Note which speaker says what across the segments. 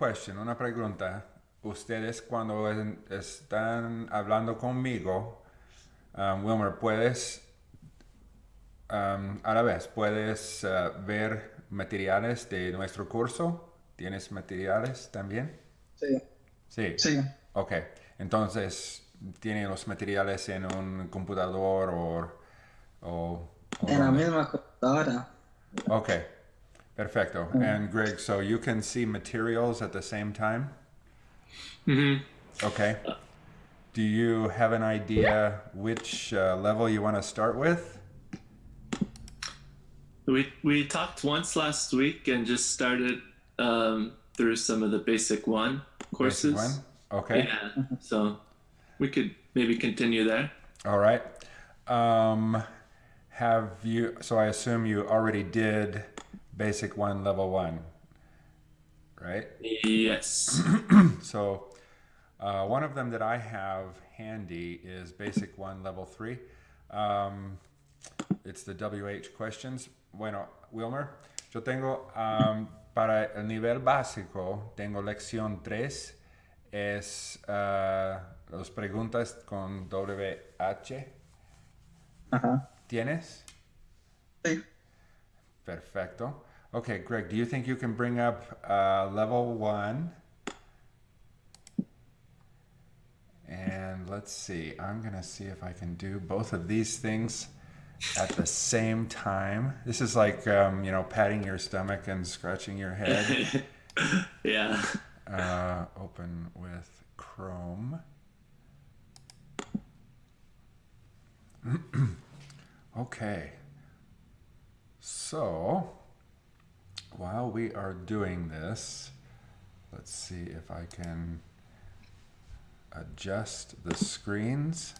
Speaker 1: question, una pregunta. Ustedes cuando están hablando conmigo, um, Wilmer, puedes um, a la vez puedes uh, ver materiales de nuestro curso. ¿Tienes materiales también?
Speaker 2: Sí,
Speaker 1: Sí.
Speaker 2: sí.
Speaker 1: Ok. Entonces, ¿tiene los materiales en un computador o, o, o
Speaker 2: En la misma computadora.
Speaker 1: Okay, perfecto. And Greg, so you can see materials at the same time?
Speaker 3: Mm-hmm.
Speaker 1: Okay. Do you have an idea which uh, level you want to start with?
Speaker 3: We we talked once last week and just started um, through some of the basic one courses.
Speaker 1: Basic one? Okay.
Speaker 3: Yeah, so we could maybe continue there.
Speaker 1: All right. Um, have you, so I assume you already did basic one, level one, right?
Speaker 3: Yes.
Speaker 1: So uh, one of them that I have handy is Basic 1 Level 3. Um, it's the WH questions. Bueno, Wilmer, yo tengo um, para el nivel básico, tengo lección 3, es uh, las preguntas con WH.
Speaker 2: Ajá.
Speaker 1: ¿Tienes?
Speaker 2: Sí.
Speaker 1: Perfecto. Okay, Greg, do you think you can bring up uh, level one? And let's see, I'm gonna see if I can do both of these things at the same time. This is like, um, you know, patting your stomach and scratching your head.
Speaker 3: yeah.
Speaker 1: Uh, open with Chrome. okay. So, while we are doing this, let's see if I can adjust the screens.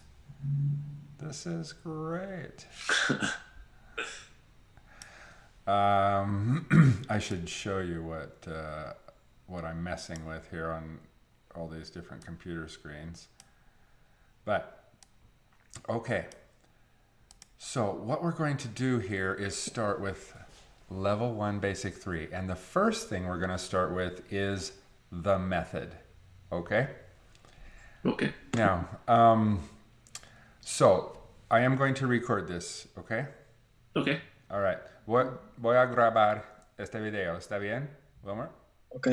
Speaker 1: This is great. um, I should show you what uh, what I'm messing with here on all these different computer screens. But okay. So what we're going to do here is start with level one basic three. And the first thing we're going to start with is the method. Okay?
Speaker 3: Okay.
Speaker 1: Now, um, so I am going to record this, okay?
Speaker 3: Okay.
Speaker 1: All right. Voy, voy a grabar este video. ¿Está bien, Wilmer?
Speaker 2: Ok.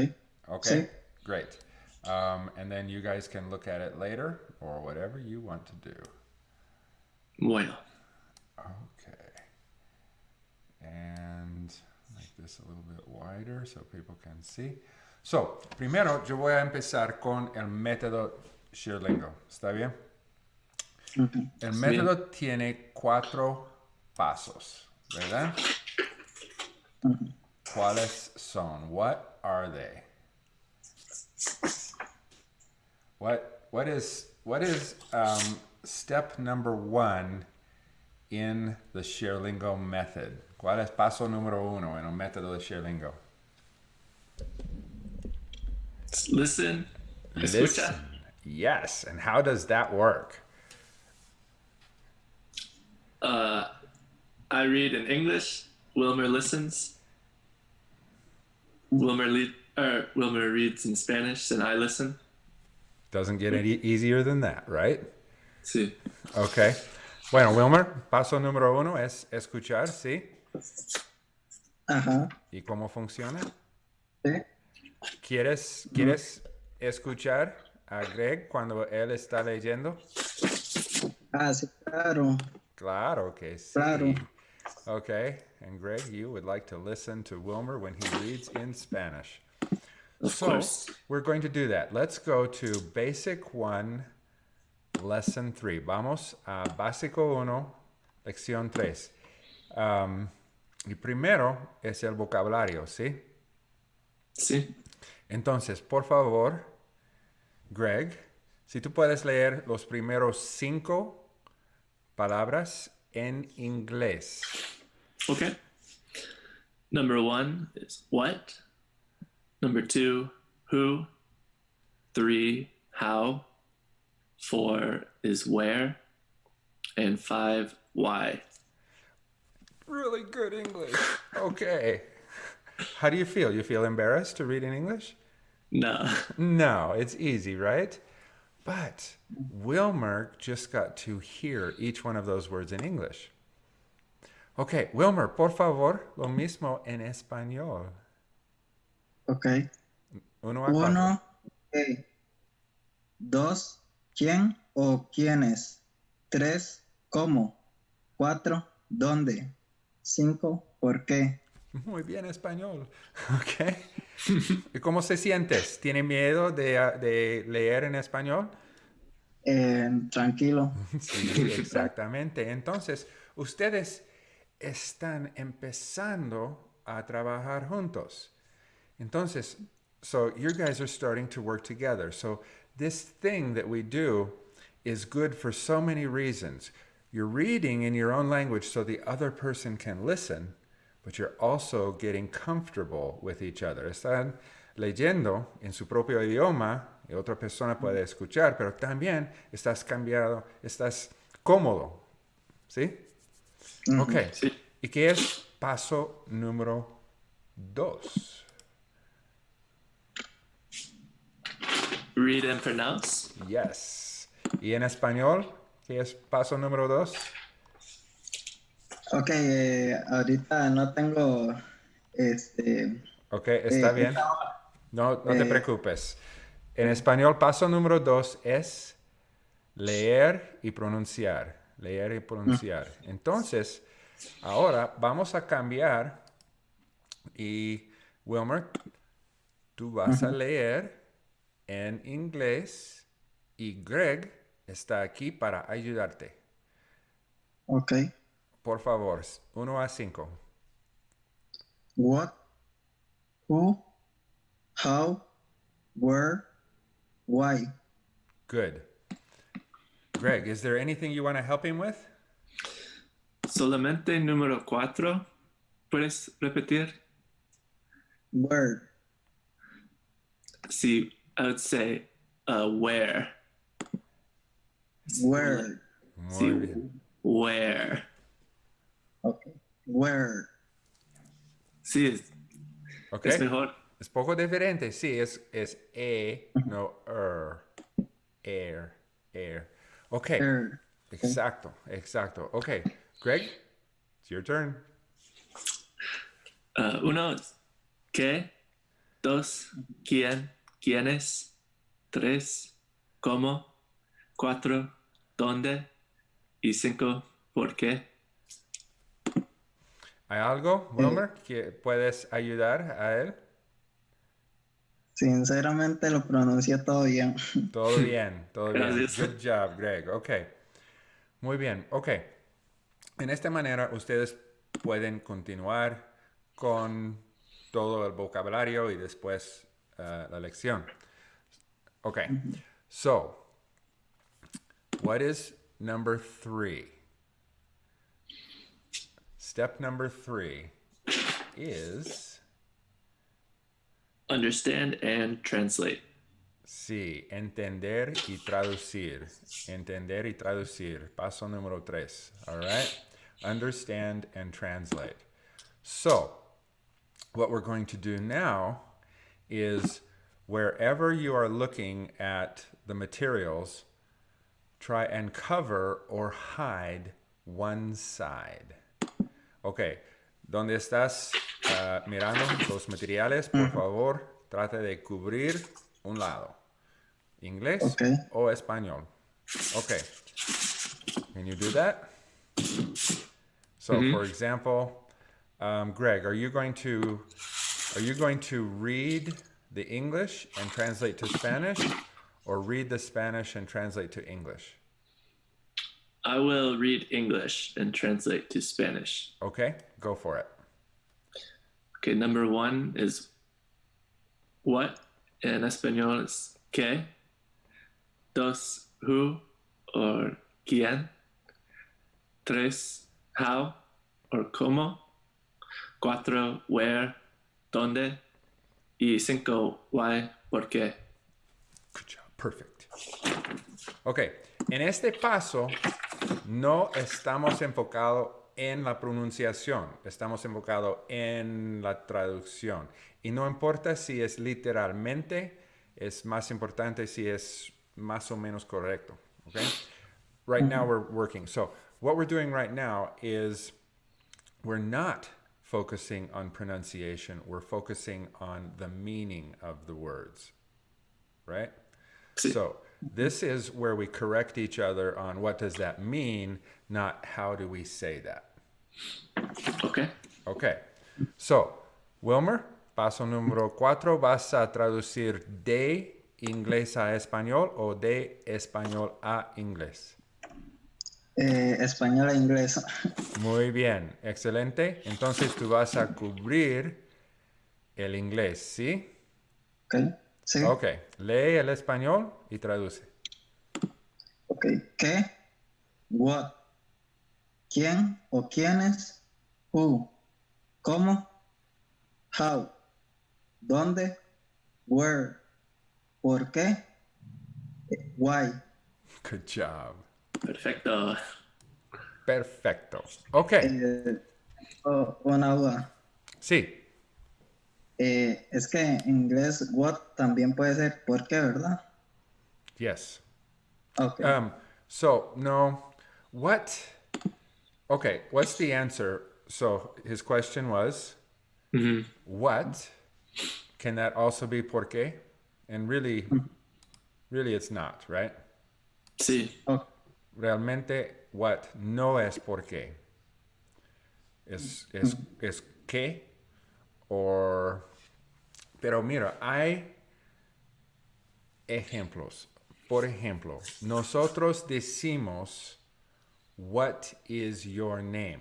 Speaker 1: Okay.
Speaker 2: Sí.
Speaker 1: Great. Um, and then you guys can look at it later or whatever you want to do.
Speaker 3: Bueno.
Speaker 1: And make this a little bit wider so people can see. So, primero yo voy a empezar con el método Shirlingo. ¿Está bien?
Speaker 2: Ujú.
Speaker 1: El método tiene cuatro pasos, ¿verdad? ¿Cuáles son? What are they? What what is what is um, step number one in the Sherlingo method? ¿Cuál es paso número uno en el método de Sherlingo?
Speaker 3: Listen. Escucha.
Speaker 1: Yes. And how does that work?
Speaker 3: Uh, I read in English. Wilmer listens. Wilmer lead, Wilmer reads in Spanish, and I listen.
Speaker 1: Doesn't get any easier than that, right?
Speaker 3: Sí.
Speaker 1: Okay. Bueno, Wilmer, paso número uno es escuchar, ¿sí?
Speaker 2: Ajá.
Speaker 1: ¿Y cómo funciona?
Speaker 2: Sí.
Speaker 1: ¿Quieres, ¿Quieres escuchar a Greg cuando él está leyendo?
Speaker 2: Ah, sí, claro.
Speaker 1: Claro que sí.
Speaker 2: Claro.
Speaker 1: Okay. And Greg, you would like to listen to Wilmer when he reads in Spanish.
Speaker 3: Of
Speaker 1: So
Speaker 3: course.
Speaker 1: we're going to do that. Let's go to Basic 1, Lesson 3. Vamos a Básico 1, Lección 3. Um, y primero es el vocabulario, ¿sí?
Speaker 3: Sí.
Speaker 1: Entonces, por favor, Greg, si tú puedes leer los primeros cinco palabras en inglés.
Speaker 3: Okay. Number one is what. Number two, who. Three, how. Four is where. And five, why.
Speaker 1: Really good English. Okay. How do you feel? You feel embarrassed to read in English?
Speaker 3: No.
Speaker 1: No, it's easy, right? But Wilmer just got to hear each one of those words in English. Okay, Wilmer, por favor, lo mismo en español.
Speaker 2: Ok.
Speaker 1: Uno a.
Speaker 2: Uno, ¿qué? Dos, ¿quién o quiénes? Tres, ¿cómo? Cuatro, ¿dónde? Cinco, ¿por qué?
Speaker 1: Muy bien español. Ok. ¿Y cómo se sientes? ¿Tiene miedo de, de leer en español?
Speaker 2: Eh, tranquilo.
Speaker 1: Sí, exactamente. Entonces, ustedes están empezando a trabajar juntos. Entonces, so you guys are starting to work together. So this thing that we do is good for so many reasons. You're reading in your own language so the other person can listen, but you're also getting comfortable with each other. Están leyendo en su propio idioma y otra persona mm-hmm. puede escuchar, pero también estás cambiado, estás cómodo. ¿Sí? Mm-hmm. Ok.
Speaker 3: Sí.
Speaker 1: ¿Y qué es paso número dos?
Speaker 3: Read and pronounce.
Speaker 1: Yes. ¿Y en español? ¿Qué es paso número dos?
Speaker 2: Ok, eh, ahorita no tengo este.
Speaker 1: Ok, está
Speaker 2: eh,
Speaker 1: bien. No, no te
Speaker 2: Eh,
Speaker 1: preocupes. En español, paso número dos es leer y pronunciar. Leer y pronunciar. Entonces, ahora vamos a cambiar y, Wilmer, tú vas a leer en inglés y Greg está aquí para ayudarte.
Speaker 2: Ok.
Speaker 1: Por favor, 1 a 5.
Speaker 2: What, who, how, where, why.
Speaker 1: Good. Greg, is there anything you want to help him with?
Speaker 3: Solamente número cuatro. ¿Puedes repetir?
Speaker 2: Where.
Speaker 3: See, I would say uh, where.
Speaker 2: Where.
Speaker 1: Muy bien.
Speaker 3: where.
Speaker 2: Ok. Where.
Speaker 3: Sí, es,
Speaker 1: Ok.
Speaker 3: es mejor.
Speaker 1: Es poco diferente, sí, es, es E, no er. Air, air. Ok,
Speaker 2: Where.
Speaker 1: exacto, exacto. Ok, Greg, it's your turn.
Speaker 3: Uh, uno, ¿qué? Dos, ¿quién? ¿Quiénes? Tres, ¿cómo? Cuatro, ¿dónde? Y cinco, ¿por qué?
Speaker 1: ¿Hay algo, Wilmer, que puedes ayudar a él?
Speaker 2: Sinceramente lo pronuncié todo bien.
Speaker 1: Todo bien, todo bien.
Speaker 3: Gracias.
Speaker 1: Good job, Greg. Ok. Muy bien. Ok. En esta manera ustedes pueden continuar con todo el vocabulario y después uh, la lección. Ok. So, what is number three? Step number three is
Speaker 3: Understand and translate.
Speaker 1: Sí, entender y traducir. Entender y traducir. Paso número tres. All right? Understand and translate. So, what we're going to do now is wherever you are looking at the materials, try and cover or hide one side. Ok, donde estás ah, mirando los materiales, por favor, trate de cubrir un lado. Inglés
Speaker 2: Ok.
Speaker 1: o español. Ok. Can you do that? So, for example, um, Greg, are you going to are you going to read the English and translate to Spanish, or read the Spanish and translate to English?
Speaker 3: I will read English and translate to Spanish.
Speaker 1: Okay, go for it.
Speaker 3: Okay, number one is what en español es qué. Dos, who or quién. Tres, how or cómo. Cuatro, where, dónde. Y cinco, why, por qué.
Speaker 1: Perfect. Ok, en este paso no estamos enfocados en la pronunciación, estamos enfocados en la traducción. Y no importa si es literalmente, es más importante si es más o menos correcto. Okay? Right now we're working. So what we're doing right now is we're not focusing on pronunciation, we're focusing on the meaning of the words. Right?
Speaker 3: Sí.
Speaker 1: So this is where we correct each other on what does that mean, not how do we say that.
Speaker 3: Okay.
Speaker 1: Okay. So, Wilmer, paso número cuatro, vas a traducir de inglés a español o de español a inglés.
Speaker 2: Eh, español a inglés.
Speaker 1: Muy bien, excelente. Entonces tú vas a cubrir el inglés, ¿sí?
Speaker 2: Ok. Sí.
Speaker 1: Ok, lee el español y traduce.
Speaker 2: Ok. ¿Qué? What? ¿Quién o quiénes? Who? ¿Cómo? How? ¿Dónde? Where? ¿Por qué? Why?
Speaker 1: Good job.
Speaker 3: Perfecto.
Speaker 1: Perfecto. Ok,
Speaker 2: Eh, oh, una duda.
Speaker 1: sí.
Speaker 2: Eh, es que en inglés what también puede ser ¿por qué, verdad?
Speaker 1: Yes.
Speaker 2: Ok.
Speaker 1: Um, so no, what? Okay, what's the answer? So his question was,
Speaker 3: Mhm.
Speaker 1: what? Can that also be por qué? And really, really, it's not, right?
Speaker 3: Sí.
Speaker 2: Oh,
Speaker 1: Realmente, what no es por qué. Es, es, es qué or. Pero mira, hay ejemplos. Por ejemplo, nosotros decimos, what is your name?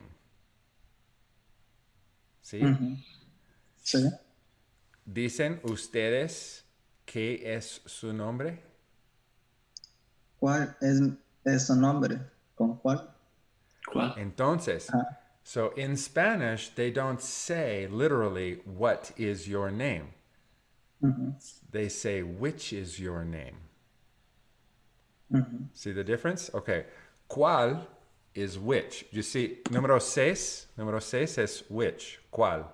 Speaker 1: ¿Sí?
Speaker 2: Sí.
Speaker 1: Dicen ustedes qué es su nombre.
Speaker 2: ¿Cuál es, es su nombre? ¿Con cuál?
Speaker 3: ¿Cuál?
Speaker 1: Entonces,
Speaker 2: Ah.
Speaker 1: so in Spanish, they don't say literally, what is your name?
Speaker 2: Ujú,
Speaker 1: They say, which is your name?
Speaker 2: ujú.
Speaker 1: See the difference? Okay. ¿Cuál is which? You see, número seis, número seis es which, ¿cuál?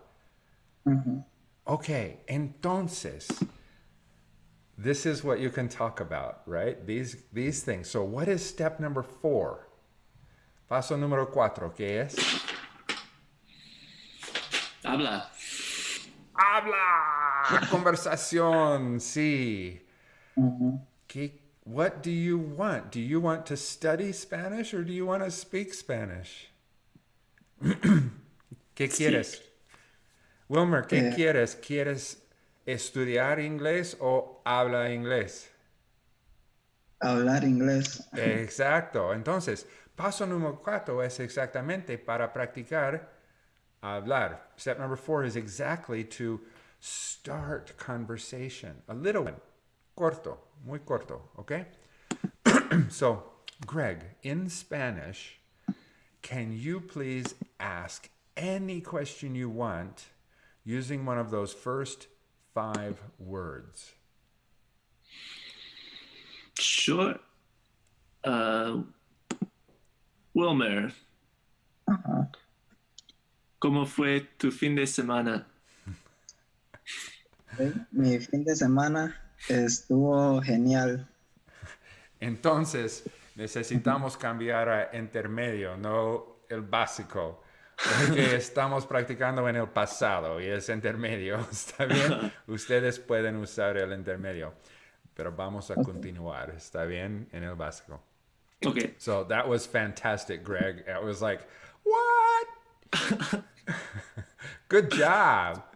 Speaker 2: Ujú.
Speaker 1: Okay, entonces, this is what you can talk about, right? These, these things. So what is step number four? Paso número cuatro, ¿qué es?
Speaker 3: Habla.
Speaker 1: Habla! Conversación, sí.
Speaker 2: Ujú.
Speaker 1: ¿Qué, what do you want? Do you want to study Spanish or do you want to speak Spanish? ¿Qué quieres? Wilmer, ¿qué
Speaker 2: Eh.
Speaker 1: quieres? ¿Quieres estudiar inglés o habla inglés?
Speaker 2: Hablar inglés.
Speaker 1: Exacto. Entonces, paso número cuatro es exactamente para practicar hablar. Step number four is exactly to start conversation. A little one. Corto. Muy corto. Okay? so, Greg, in Spanish, can you please ask any question you want using one of those first five words?
Speaker 3: Sure. Uh, Wilmer,
Speaker 2: Ajá.
Speaker 3: ¿cómo fue tu fin de semana?
Speaker 2: Mi fin de semana estuvo genial.
Speaker 1: Entonces, necesitamos cambiar a intermedio, no el básico. Porque estamos practicando en el pasado y es intermedio. ¿Está bien? Ustedes pueden usar el intermedio. Pero vamos a continuar. ¿Está bien? En el básico.
Speaker 3: Okay.
Speaker 1: So that was fantastic, Greg. It was like, what? Good job.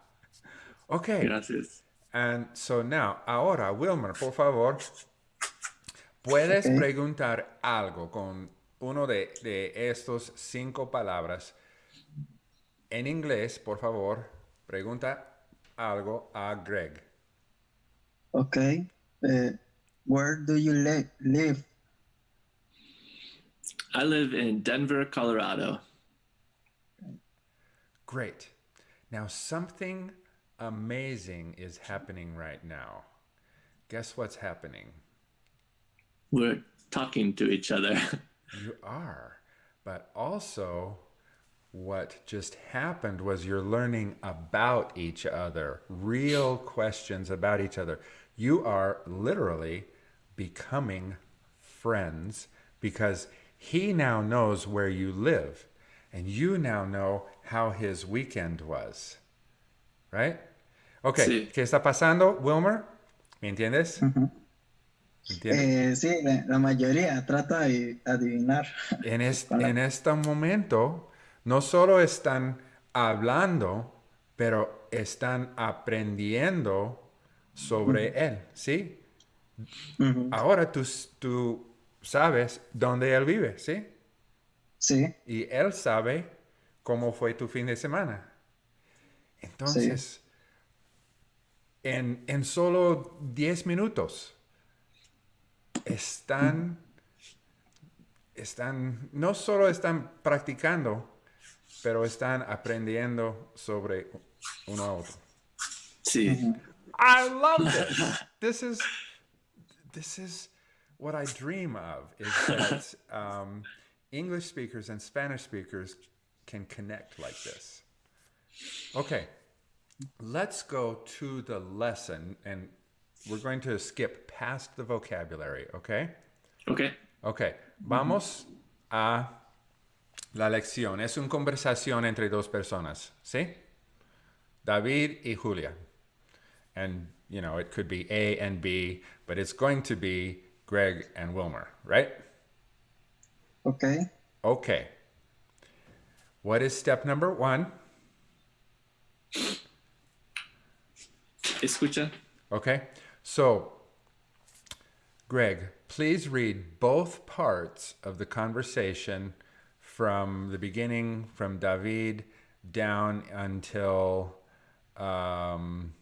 Speaker 1: Okay.
Speaker 3: Gracias.
Speaker 1: And so now, ahora, Wilmer, por favor, puedes
Speaker 2: Ok.
Speaker 1: preguntar algo con uno de, de estos cinco palabras en inglés, por favor. Pregunta algo a Greg.
Speaker 2: Ok. Eh, where do you li- live?
Speaker 3: I live in Denver, Colorado.
Speaker 1: Great. Now, something amazing is happening right now. Guess what's happening?
Speaker 3: We're talking to each other.
Speaker 1: You are. But also, what just happened was you're learning about each other, real questions about each other. You are literally becoming friends because he now knows where you live and you now know how his weekend was. Right? Ok,
Speaker 3: Sí.
Speaker 1: ¿qué está pasando, Wilmer? ¿Me entiendes?
Speaker 2: Eh, sí, la, la mayoría trata de adivinar.
Speaker 1: En, es- en este momento, no solo están hablando, pero están aprendiendo sobre él, ¿sí? Ahora tú, tú sabes dónde él vive, ¿sí?
Speaker 2: Sí,
Speaker 1: Y él sabe cómo fue tu fin de semana. Entonces, en, en solo 10 minutos, están, están, no solo están practicando, pero están aprendiendo sobre uno a otro.
Speaker 3: Sí.
Speaker 1: I love this. this is this is what I dream of is that um, English speakers and Spanish speakers can connect like this. Okay, let's go to the lesson, and we're going to skip past the vocabulary. Okay.
Speaker 3: Okay.
Speaker 1: Ok, vamos a la lección. Es una conversación entre dos personas, ¿sí? David y Julia. And, you know, it could be A and B, but it's going to be Greg and Wilmer, right?
Speaker 2: ok.
Speaker 1: Okay. What is step number one?
Speaker 3: Escucha.
Speaker 1: Okay. So, Greg, please read both parts of the conversation from the beginning, from David down until um,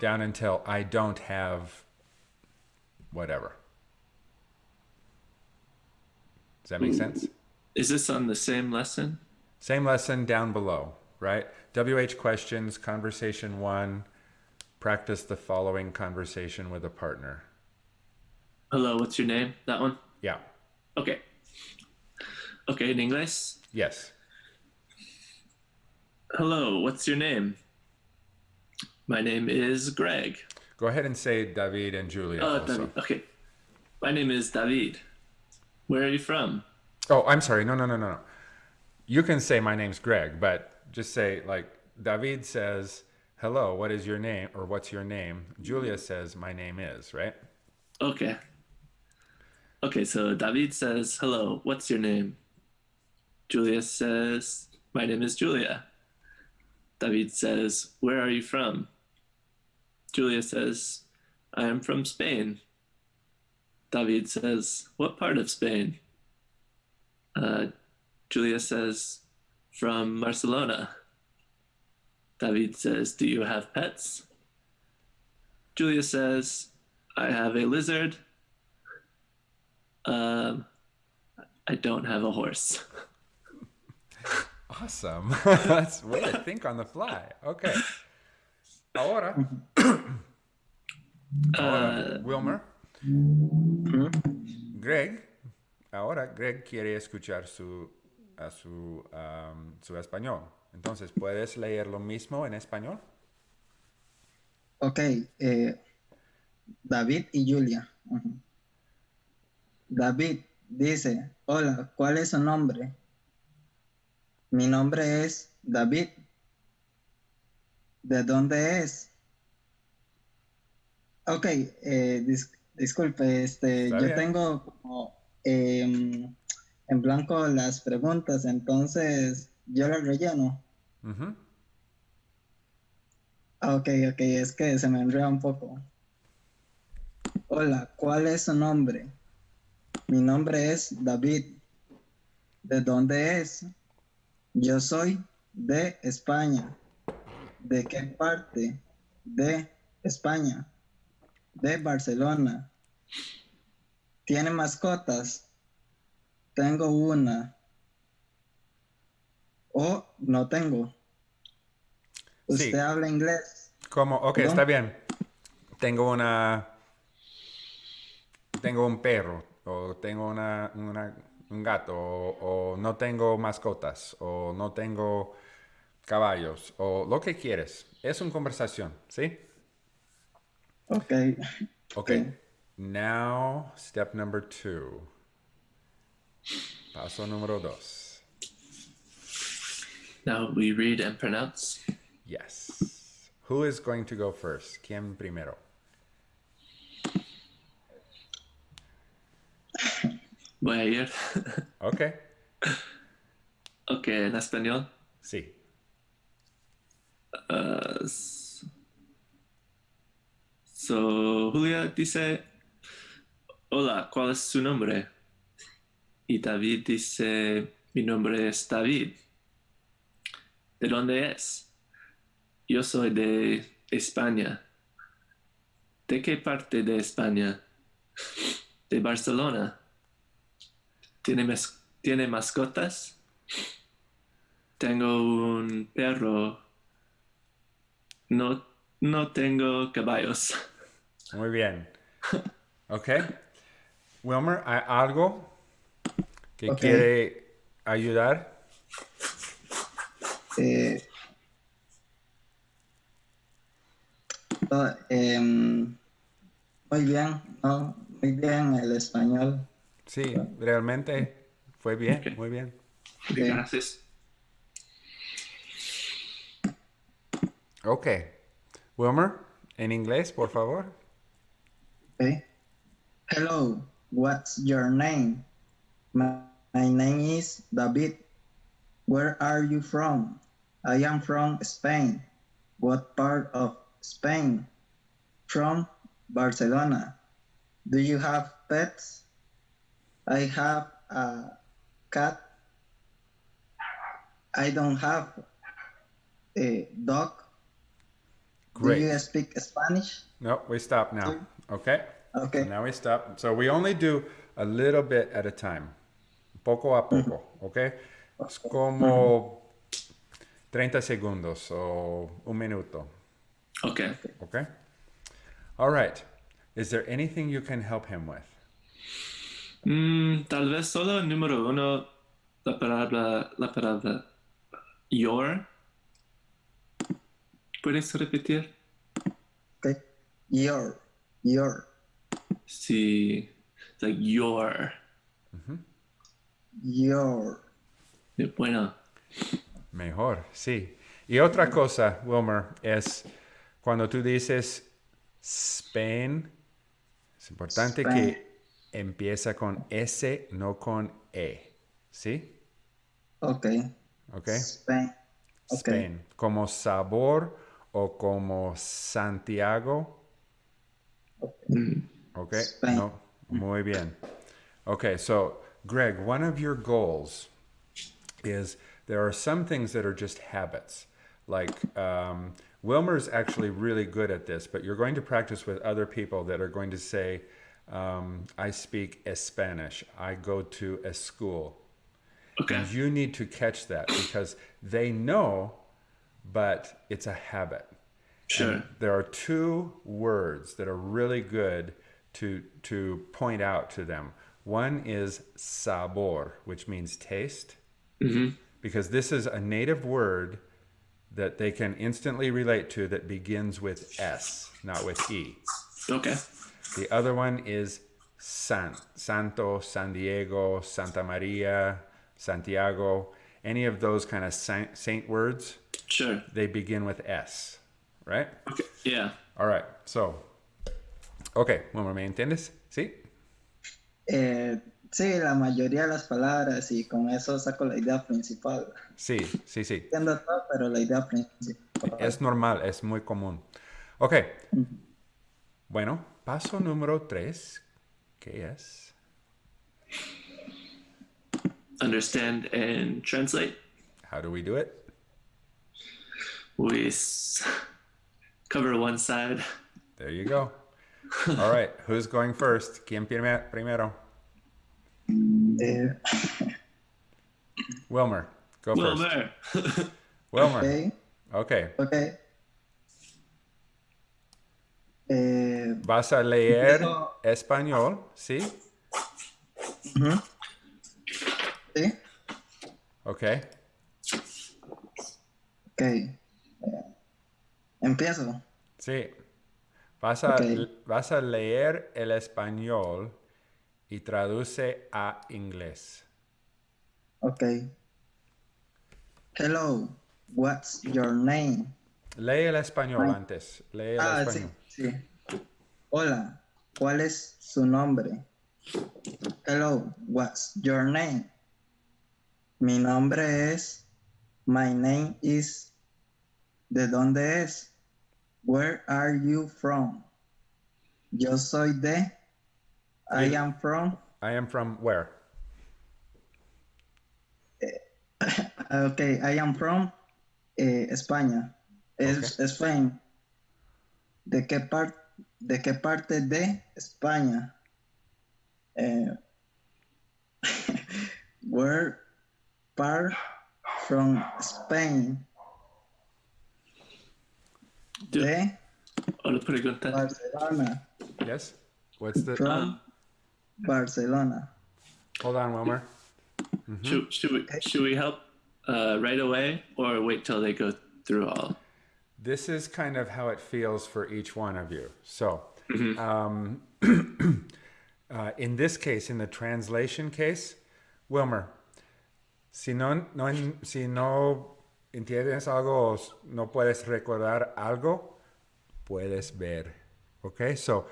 Speaker 1: down until I don't have whatever. Does that make sense?
Speaker 3: Is this on the same lesson?
Speaker 1: Same lesson down below, right? WH questions, conversation one. Practice the following conversation with a partner.
Speaker 3: Hello, what's your name? That one?
Speaker 1: Yeah.
Speaker 3: Okay. Okay, in English.
Speaker 1: Yes.
Speaker 3: Hello, what's your name? My name is Greg.
Speaker 1: Go ahead and say David and Julia.
Speaker 3: Oh,
Speaker 1: also.
Speaker 3: David. Okay. My name is David. Where are you from?
Speaker 1: Oh, I'm sorry. No, no, no, no, no. You can say my name's Greg, but just say like David says, "Hello, what is your name?" or "What's your name?" Julia says, "My name is," right?
Speaker 3: Okay. Okay, so David says, Hello, what's your name? Julia says, My name is Julia. David says, Where are you from? Julia says, I am from Spain. David says, What part of Spain? Uh, Julia says, From Barcelona. David says, Do you have pets? Julia says, I have a lizard. Um, I don't have a horse.
Speaker 1: Awesome. That's what I think on the fly. Okay. Ahora, ahora, Wilmer. Greg. Ahora Greg quiere escuchar su, a su, um, su español. Entonces, ¿puedes leer lo mismo en español?
Speaker 2: Ok, eh, David y Julia. David dice, hola, ¿cuál es su nombre? Mi nombre es David. ¿De dónde es? Ok, eh, dis- disculpe, este,
Speaker 1: Está
Speaker 2: yo
Speaker 1: bien.
Speaker 2: tengo como em, en blanco las preguntas, entonces yo las relleno.
Speaker 1: Ujú.
Speaker 2: Ah, Ok, ok, es que se me enreda un poco. Hola, ¿cuál es su nombre? Mi nombre es David. ¿De dónde es? Yo soy de España. ¿De qué parte? De España. De Barcelona. ¿Tiene mascotas? Tengo una. O no tengo.
Speaker 1: Sí.
Speaker 2: ¿Usted habla inglés?
Speaker 1: ¿Cómo? Ok, está bien. Tengo una. Tengo un perro. O tengo una, una, un gato, o, o no tengo mascotas, o no tengo caballos, o lo que quieres. Es una conversación, ¿sí?
Speaker 2: Okay.
Speaker 1: Okay. Now, step number two. Paso número dos.
Speaker 3: Now we read and pronounce.
Speaker 1: Yes. Who is going to go first? ¿Quién primero?
Speaker 3: Voy a ir.
Speaker 1: Okay.
Speaker 3: ok, en español.
Speaker 1: Sí.
Speaker 3: Uh, so, Julia dice, hola, ¿cuál es su nombre? Y David dice, mi nombre es David. ¿De dónde es? Yo soy de España. ¿De qué parte de España? De Barcelona. ¿Tiene, mas- ¿tiene mascotas? Tengo un perro. No, no tengo caballos.
Speaker 1: Muy bien. Okay. Wilmer, ¿hay algo que
Speaker 2: Ok.
Speaker 1: quiere ayudar?
Speaker 2: Eh, em, muy bien, ¿no? Muy bien el español.
Speaker 1: Sí, realmente fue bien,
Speaker 3: Ok.
Speaker 1: muy bien.
Speaker 2: Okay.
Speaker 3: Gracias.
Speaker 1: Okay. Wilmer, en inglés, por favor.
Speaker 2: Okay. Hello, what's your name? My, my name is David. Where are you from? I am from Spain. What part of Spain? From Barcelona. Do you have pets? I have a cat. I don't have a dog.
Speaker 1: Great.
Speaker 2: Do you speak Spanish?
Speaker 1: No, we stop now. Okay.
Speaker 2: Okay.
Speaker 1: Now we stop. So we only do a little bit at a time. Poco a poco, okay? Es como 30 segundos o un minuto,
Speaker 3: Ok.
Speaker 1: okay? All right. Is there anything you can help him with?
Speaker 3: Mm, tal vez solo el número uno, la palabra, la palabra your. ¿Puedes repetir?
Speaker 2: Okay. Your, your,
Speaker 3: Sí, like your.
Speaker 2: Your.
Speaker 3: Bueno,
Speaker 1: Mejor, sí. Y otra cosa, Wilmer, es cuando tú dices Spain, es importante
Speaker 2: Spain.
Speaker 1: que empieza con S, no con E. ¿Sí?
Speaker 2: Okay.
Speaker 1: ¿Ok?
Speaker 2: Spain. Okay.
Speaker 1: Spain. Como sabor o como Santiago. ¿Ok?
Speaker 2: Spain.
Speaker 1: No. Muy bien. Okay, so Greg, one of your goals is there are some things that are just habits. Like um, Wilmer's actually really good at this, but you're going to practice with other people that are going to say, um, I speak Spanish. I go to a school.
Speaker 3: okay.
Speaker 1: And you need to catch that because they know, but it's a habit.
Speaker 3: Sure.
Speaker 1: There are two words that are really good to to point out to them. One is sabor, which means taste,
Speaker 3: hmm
Speaker 1: because this is a native word that they can instantly relate to that begins with S, not with E.
Speaker 3: Okay.
Speaker 1: The other one is San, Santo, San Diego, Santa Maria, Santiago. Any of those kind of saint, saint words,
Speaker 3: Sure.
Speaker 1: they begin with S, right?
Speaker 3: Okay. Yeah.
Speaker 1: All right, so, okay, Wilmer, ¿me entiendes? ¿Sí?
Speaker 2: Eh, sí, la mayoría de las palabras y con eso saco la idea principal.
Speaker 1: Sí, sí, sí.
Speaker 2: Entiendo todo, pero la idea principal.
Speaker 1: Es normal, es muy común. Ok, bueno, paso número tres, ¿qué es?
Speaker 3: Understand and translate.
Speaker 1: How do we do it?
Speaker 3: We s- cover one side.
Speaker 1: There you go. All right, who's going first? ¿Quién prime- primero?
Speaker 2: Eh,
Speaker 1: Wilmer, go
Speaker 3: Well,
Speaker 1: first. Wilmer,
Speaker 2: ok,
Speaker 1: okay.
Speaker 2: ok. Eh,
Speaker 1: Vas a leer español, ¿sí?
Speaker 2: ujú. ¿Sí?
Speaker 1: Okay.
Speaker 2: Ok. Eh, Empiezo.
Speaker 1: Sí. Vas a,
Speaker 2: Ok.
Speaker 1: vas a leer el español y traduce a inglés.
Speaker 2: Ok. Hello, what's your name?
Speaker 1: Lee el español antes. Lee el
Speaker 2: Ah, sí,
Speaker 1: español.
Speaker 2: sí. Hola, ¿cuál es su nombre? Hello, what's your name? Mi nombre es. My name is. ¿De dónde es? Where are you from? Yo soy de. I am from.
Speaker 1: I am from where?
Speaker 2: Ok, I am from eh, España. Es Spain. ¿De qué, par- ¿De qué parte de España? Eh, where part from Spain?
Speaker 3: Dude,
Speaker 2: De
Speaker 3: Otra pregunta.
Speaker 2: Barcelona.
Speaker 1: Yes. What's the?
Speaker 2: From
Speaker 3: Um,
Speaker 2: Barcelona.
Speaker 1: Hold on, Wilmer.
Speaker 3: should, should, we, should we help uh, right away or wait till they go through all?
Speaker 1: This is kind of how it feels for each one of you. So, um, uh, in this case, in the translation case, Wilmer, si no, no, si no entiendes algo o s- no puedes recordar algo, puedes ver. Okay, so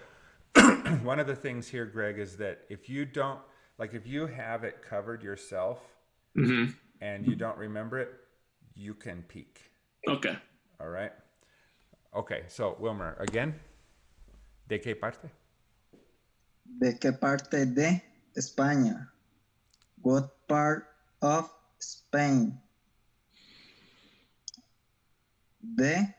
Speaker 1: one of the things here, Greg, is that if you don't, like if you have it covered yourself
Speaker 3: Mm-hmm.
Speaker 1: and you don't remember it, you can peek.
Speaker 3: Okay.
Speaker 1: All right. Okay, so Wilmer, again. ¿De qué parte?
Speaker 2: ¿De qué parte de España? What part of Spain? De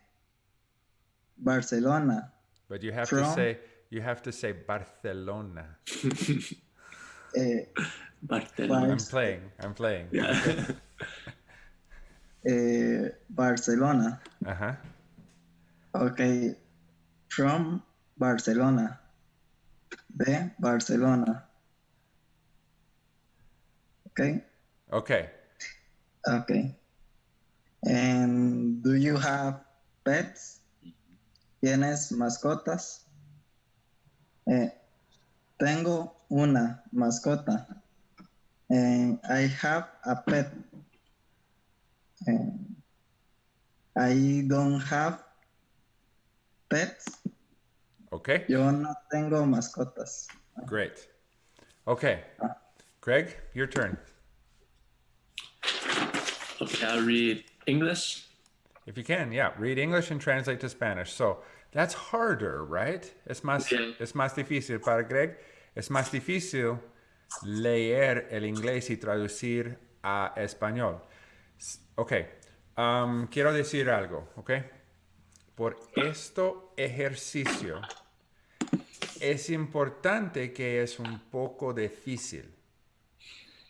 Speaker 2: Barcelona.
Speaker 1: But you have to say you have to say Barcelona.
Speaker 2: Eh,
Speaker 3: Barcelona.
Speaker 1: I'm playing. I'm playing.
Speaker 3: Yeah.
Speaker 2: eh, Barcelona.
Speaker 1: Uh-huh.
Speaker 2: Ok. From Barcelona. De Barcelona. Ok.
Speaker 1: Okay.
Speaker 2: Okay. And do you have pets? ¿Tienes mascotas? Eh, tengo una mascota. And I have a pet. And I don't have pets.
Speaker 1: Okay.
Speaker 2: Yo no tengo mascotas.
Speaker 1: Great. Okay. Ah. Greg, your turn.
Speaker 3: Okay, I'll read English.
Speaker 1: If you can, yeah, read English and translate to Spanish. So that's harder, right? Es más,
Speaker 3: Yeah.
Speaker 1: es más difícil para Greg. Es más difícil leer el inglés y traducir a español. Ok, um, quiero decir algo, ok? Por esto ejercicio es importante que es un poco difícil.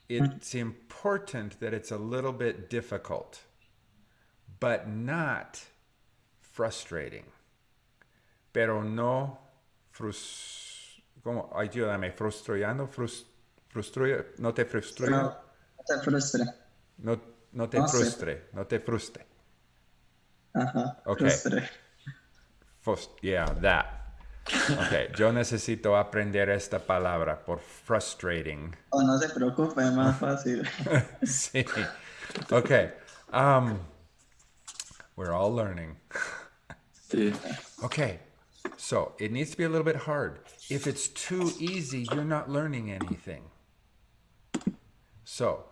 Speaker 1: It's important that it's a little bit difficult but not frustrating. Pero no frus... ¿Cómo? Ayúdame, frustrando, frus... no te frustre,
Speaker 2: No,
Speaker 1: no,
Speaker 2: no te frustre.
Speaker 1: no, te
Speaker 2: No sé.
Speaker 1: frustre, no te frustre.
Speaker 2: Ajá.
Speaker 1: Okay.
Speaker 2: Frustre.
Speaker 1: Frus- yeah, that. Okay, yo necesito aprender esta palabra por frustrating.
Speaker 2: Oh, no se preocupe, es más fácil.
Speaker 1: sí. Okay. Um, we're all learning. Okay, so it needs to be a little bit hard. If it's too easy, you're not learning anything. So,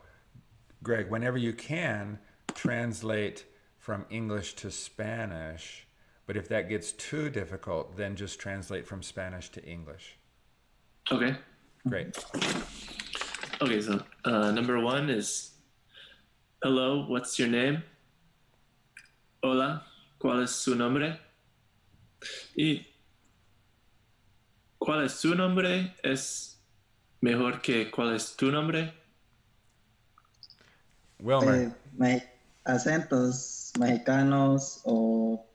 Speaker 1: Greg, whenever you can, translate from English to Spanish. But if that gets too difficult, then just translate from Spanish to English.
Speaker 3: Okay.
Speaker 1: Great.
Speaker 3: Okay, so uh, number one is Hello, what's your name? Hola, ¿cuál es su nombre? Y ¿cuál es su nombre? Es mejor que ¿cuál es tu nombre?
Speaker 1: Wilmer,
Speaker 2: Eh, me- acentos mexicanos o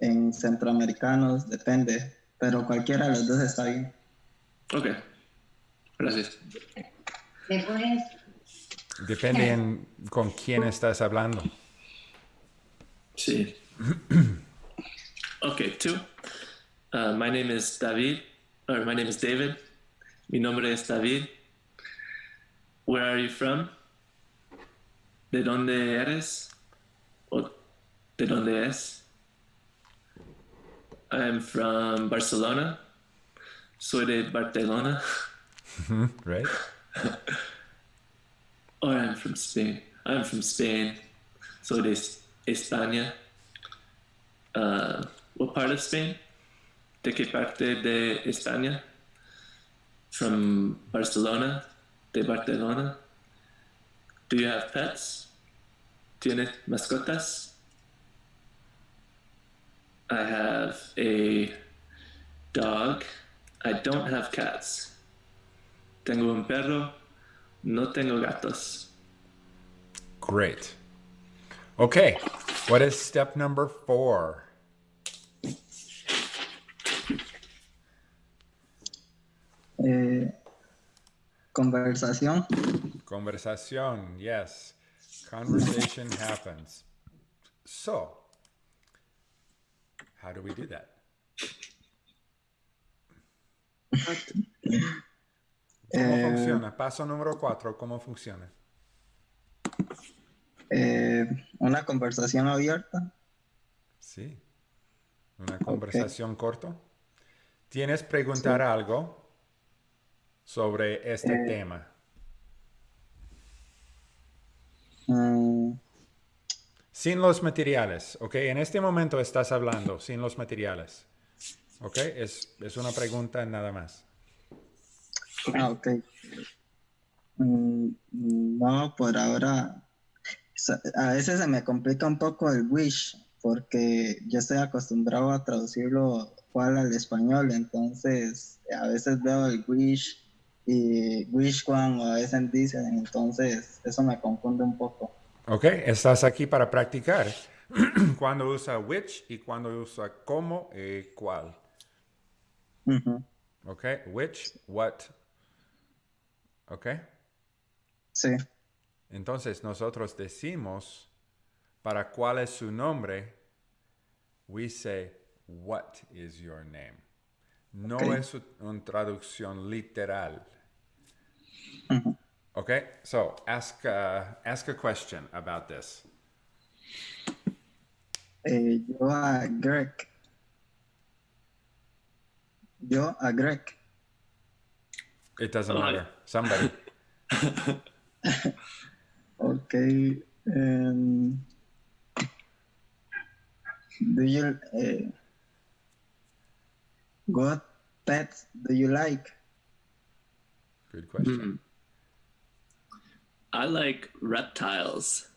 Speaker 2: en centroamericanos, depende, pero cualquiera de los dos está bien.
Speaker 3: Ok, gracias.
Speaker 1: Depende en con quién estás hablando.
Speaker 3: Sí. okay, two. Uh, my name is David, or my name is David. Mi nombre es David. Where are you from? ¿De dónde eres? ¿O de dónde es? I'm from Barcelona. Soy de Barcelona.
Speaker 1: Right?
Speaker 3: Or I'm from Spain. I'm from Spain. Soy de España. Uh, what part of Spain? ¿De qué parte de España? From Barcelona. De Barcelona. Do you have pets? ¿Tienes mascotas? I have a dog. I don't have cats. Tengo un perro. No tengo gatos.
Speaker 1: Great. Okay. What is step number four?
Speaker 2: Eh, conversación.
Speaker 1: Conversación. Yes. Conversation happens. So, how do we do that? ¿Cómo
Speaker 2: Eh,
Speaker 1: funciona? Paso número cuatro, ¿cómo funciona?
Speaker 2: Eh, una conversación abierta.
Speaker 1: Sí. Una conversación corta. ¿Tienes preguntar algo sobre este
Speaker 2: Eh.
Speaker 1: tema?
Speaker 2: Mm,
Speaker 1: Sin los materiales, ¿ok? En este momento estás hablando sin los materiales, ¿ok? Es, es una pregunta nada más.
Speaker 2: ah, ok. Mm, no, por ahora. A veces se me complica un poco el wish, porque yo estoy acostumbrado a traducirlo cual al español, entonces a veces veo el wish y wish one o a veces dicen, entonces eso me confunde un poco.
Speaker 1: ¿Ok? Estás aquí para practicar cuando usa which y cuando usa cómo y cuál.
Speaker 2: Ujú,
Speaker 1: ¿Ok? Which, what. ¿Ok?
Speaker 2: Sí,
Speaker 1: Entonces nosotros decimos para cuál es su nombre, we say, what is your name? No es una traducción literal. Okay, so ask uh, ask a question about this.
Speaker 2: Eh, yo a Greg. Yo a Greg.
Speaker 1: It doesn't matter. Somebody.
Speaker 2: Ok. em, do you eh, what pets do you like?
Speaker 1: Good question.
Speaker 3: Hmm. I like reptiles.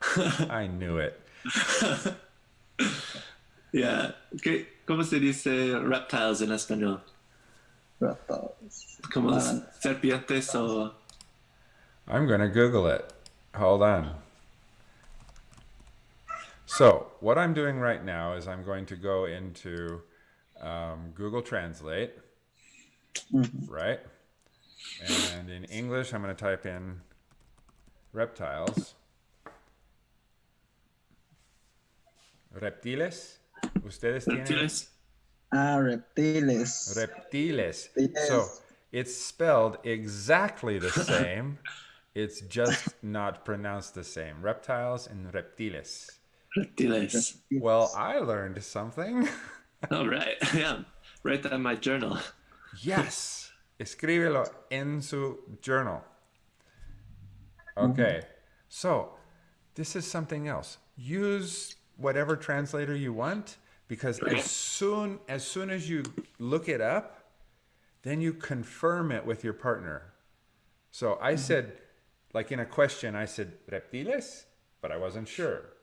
Speaker 1: I knew it.
Speaker 3: Yeah. Okay. ¿Cómo se dice reptiles en español?
Speaker 2: Reptiles.
Speaker 3: ¿Como
Speaker 2: Ah,
Speaker 3: serpientes o...?
Speaker 1: I'm gonna Google it. Hold on. So what I'm doing right now is I'm going to go into um, Google Translate,
Speaker 2: mhm.
Speaker 1: right? And in English, I'm going to type in reptiles. Reptiles. Ustedes tienen
Speaker 3: Reptiles?
Speaker 2: Ah, reptiles.
Speaker 1: reptiles.
Speaker 2: Yes.
Speaker 1: So it's spelled exactly the same. it's just not pronounced the same. Reptiles and reptiles.
Speaker 3: Reptiles.
Speaker 1: Well, I learned something.
Speaker 3: All right. Yeah. Write that in my journal.
Speaker 1: yes. Escríbelo en su journal. Okay. Mm-hmm. So, this is something else. Use whatever translator you want because as soon as soon as you look it up, then you confirm it with your partner. So I mm-hmm. said like in a question I said reptiles, but I wasn't sure.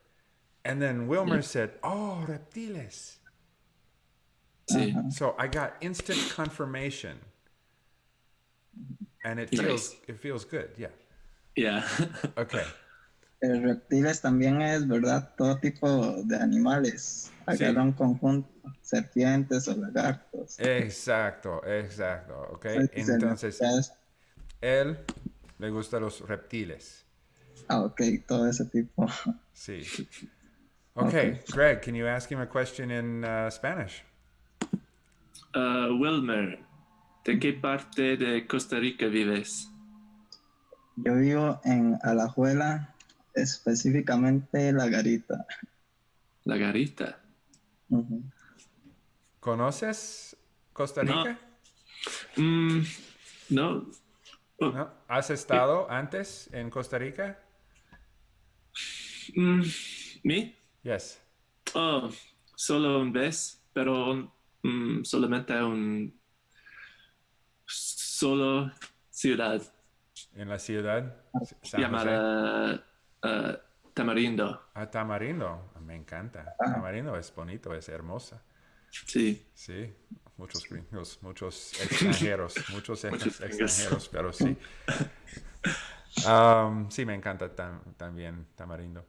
Speaker 1: And then Wilmer said, "Oh, reptiles."
Speaker 3: Sí.
Speaker 1: So I got instant confirmation. And it feels
Speaker 3: Nice.
Speaker 1: it feels good. Yeah.
Speaker 3: Yeah.
Speaker 1: Okay.
Speaker 2: Eh, reptiles también es, ¿verdad? Todo tipo de animales. Agarra un conjunto, serpientes o lagartos.
Speaker 1: Exacto, exacto. Okay.
Speaker 2: Entonces,
Speaker 1: Entonces, él le gustan los reptiles.
Speaker 2: Ah, ok, todo ese tipo.
Speaker 1: Sí. Okay, Greg, can you ask him a question in uh, Spanish?
Speaker 3: Uh, Wilmer, ¿de qué parte de Costa Rica vives?
Speaker 2: Yo vivo en Alajuela, específicamente La Garita.
Speaker 3: La Garita.
Speaker 1: ¿Conoces Costa
Speaker 3: No.
Speaker 1: Rica?
Speaker 3: Mm, no.
Speaker 1: ¿No? ¿Has estado antes en Costa Rica?
Speaker 3: mm, ¿Me?
Speaker 1: Yes.
Speaker 3: Oh, solo un vez, pero mm, solamente un solo ciudad
Speaker 1: En la ciudad San
Speaker 3: llamada uh, Tamarindo.
Speaker 1: Ah, Tamarindo. Me encanta.
Speaker 2: Ah.
Speaker 1: Tamarindo es bonito, es hermosa.
Speaker 3: Sí.
Speaker 1: Sí, muchos gringos, muchos extranjeros, muchos ex- extranjeros, pero sí. Um, sí, me encanta tam- también Tamarindo.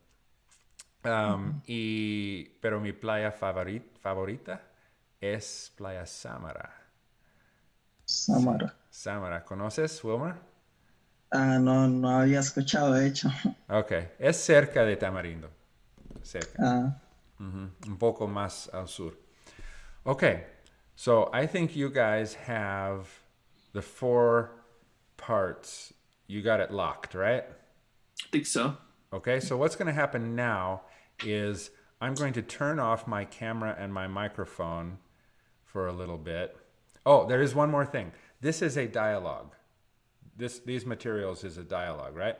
Speaker 1: Um, y, pero mi playa favorit- favorita es Playa Samara.
Speaker 2: Samara.
Speaker 1: Samara, ¿conoces, Wilmer?
Speaker 2: Ah, no, no había escuchado, de hecho.
Speaker 1: Ok, es cerca de Tamarindo. Cerca.
Speaker 2: Ah,
Speaker 1: Un poco más al sur. Okay, so I think you guys have the four parts. You got it locked, right?
Speaker 3: I think so.
Speaker 1: Okay, so what's going to happen now is I'm going to turn off my camera and my microphone for a little bit. Oh, there is one more thing. This is a dialogue. This these materials is a dialogue, right?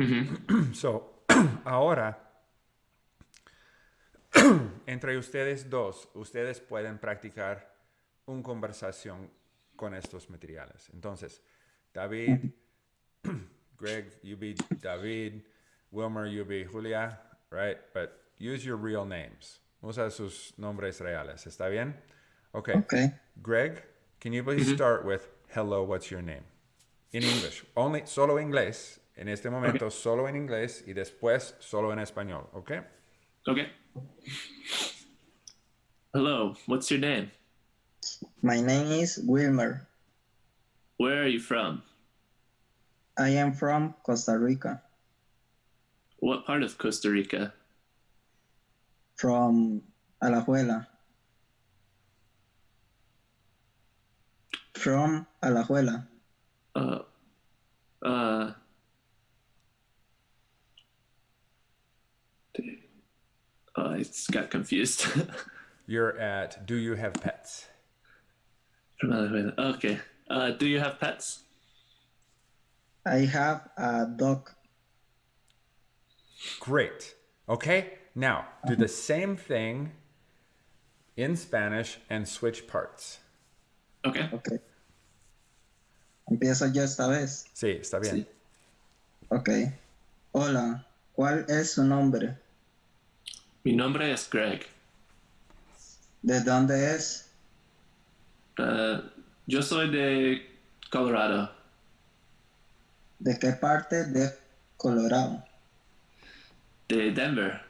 Speaker 1: Mm-hmm. so, ahora entre ustedes dos, ustedes pueden practicar una conversación con estos materiales. Entonces, David, Greg, you be David, Wilmer, you be Julia, right? But use your real names. Usa sus nombres reales. ¿Está bien? Okay.
Speaker 2: ok.
Speaker 1: Greg, can you please start with hello, what's your name? In English. Only solo inglés. En este momento solo en inglés y después solo en español, ¿ok?
Speaker 3: Okay. Hello, what's your name?
Speaker 2: My name is Wilmer.
Speaker 3: Where are you from?
Speaker 2: I am from Costa Rica,
Speaker 3: What part of Costa Rica?
Speaker 2: from Alajuela. From Alajuela.
Speaker 3: Uh, uh, oh, I just got confused.
Speaker 1: You're at Do You Have Pets?
Speaker 3: Okay. Uh, do you have pets?
Speaker 2: I have a dog.
Speaker 1: Great. Okay, now do the same thing in Spanish and switch parts.
Speaker 3: Okay.
Speaker 2: Ok. Empiezo yo esta vez.
Speaker 1: Sí, está bien.
Speaker 3: Sí.
Speaker 2: Ok. Hola, ¿cuál es su nombre?
Speaker 3: Mi nombre es Greg.
Speaker 2: ¿De dónde es?
Speaker 3: Uh, yo soy de Colorado.
Speaker 2: ¿De qué parte de Colorado?
Speaker 3: De Denver.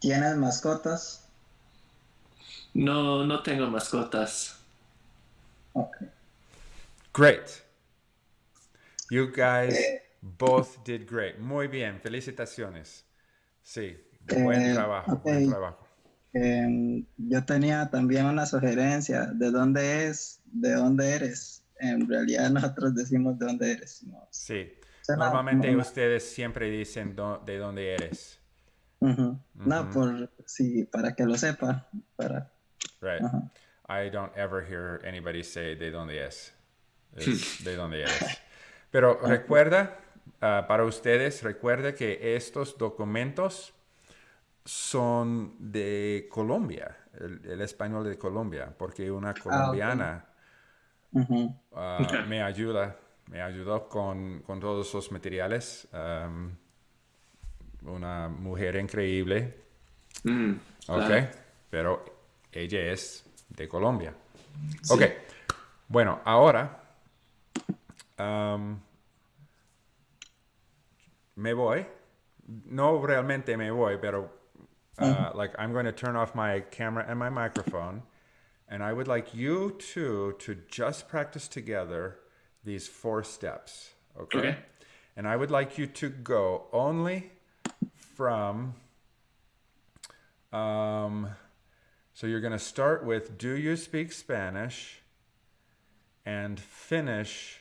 Speaker 2: ¿Tienes mascotas?
Speaker 3: No, no tengo mascotas.
Speaker 2: Ok.
Speaker 1: Great. You guys both did great. Muy bien. Felicitaciones. Sí, buen
Speaker 2: Eh,
Speaker 1: trabajo, buen trabajo.
Speaker 2: Em, yo tenía también una sugerencia. ¿De dónde es? ¿De dónde eres? En realidad nosotros decimos de dónde eres. No,
Speaker 1: Sí.
Speaker 2: Suena
Speaker 1: Normalmente ustedes siempre dicen de dónde eres.
Speaker 2: Ujú. No,
Speaker 1: Ujú.
Speaker 2: por sí, para que lo sepa. Para,
Speaker 1: Right.
Speaker 2: ajá.
Speaker 1: I don't ever hear anybody say de dónde es. Es de dónde eres. Pero recuerda, ah, para ustedes, recuerda que estos documentos son de Colombia, el, el español de Colombia, porque una colombiana
Speaker 2: Ujú.
Speaker 1: ah, me ayuda, me ayudó con, con todos esos materiales. una mujer increíble,
Speaker 3: Mm,
Speaker 1: Ok,
Speaker 3: claro.
Speaker 1: pero ella es de Colombia.
Speaker 3: Sí.
Speaker 1: Ok, bueno, ahora me voy. No realmente me voy, pero uh, like I'm going to turn off my camera and my microphone, and I would like you two to just practice together these four steps. Okay?
Speaker 3: Okay.
Speaker 1: And I would like you to go only from. Um, so you're going to start with Do you speak Spanish? And finish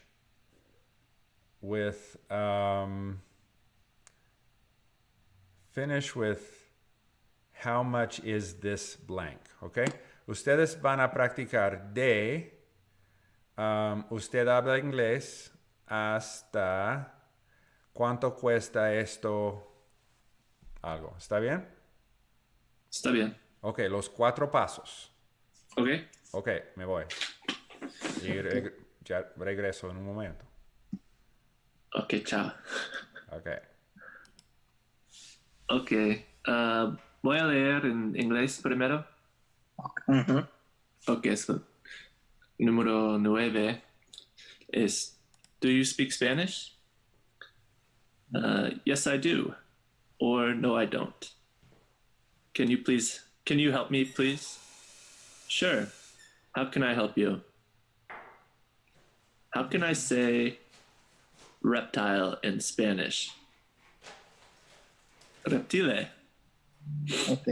Speaker 1: with. Um, finish with How much is this blank? Okay? Ustedes van a practicar de. Um, usted habla inglés hasta cuánto cuesta esto algo. ¿Está bien?
Speaker 3: Está bien.
Speaker 1: Ok, los cuatro pasos.
Speaker 3: Ok.
Speaker 1: Ok, me voy. Y reg- ya regreso en un momento.
Speaker 3: Ok, chao.
Speaker 1: Ok.
Speaker 3: Ok. ah, voy a leer en inglés primero.
Speaker 2: Ujú.
Speaker 3: Ok, so número nueve is Do you speak Spanish? Uh, yes, I do. Or no, I don't. Can you please, can you help me, please? Sure. How can I help you? How can I say reptile in Spanish? Reptile.
Speaker 2: Ok.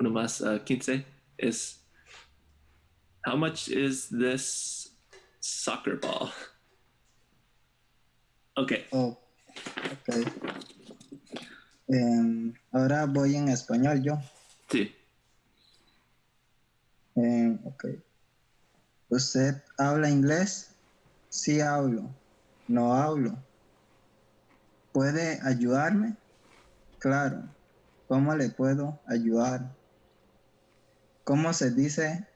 Speaker 3: uno más uh, 15 is how much is this soccer ball? Okay,
Speaker 2: Oh, ok. Em, ahora voy en español yo.
Speaker 3: sí.
Speaker 2: Ok. ¿Usted habla inglés? Sí hablo. No hablo. ¿Puede ayudarme? Claro. ¿Cómo le puedo ayudar? ¿Cómo se dice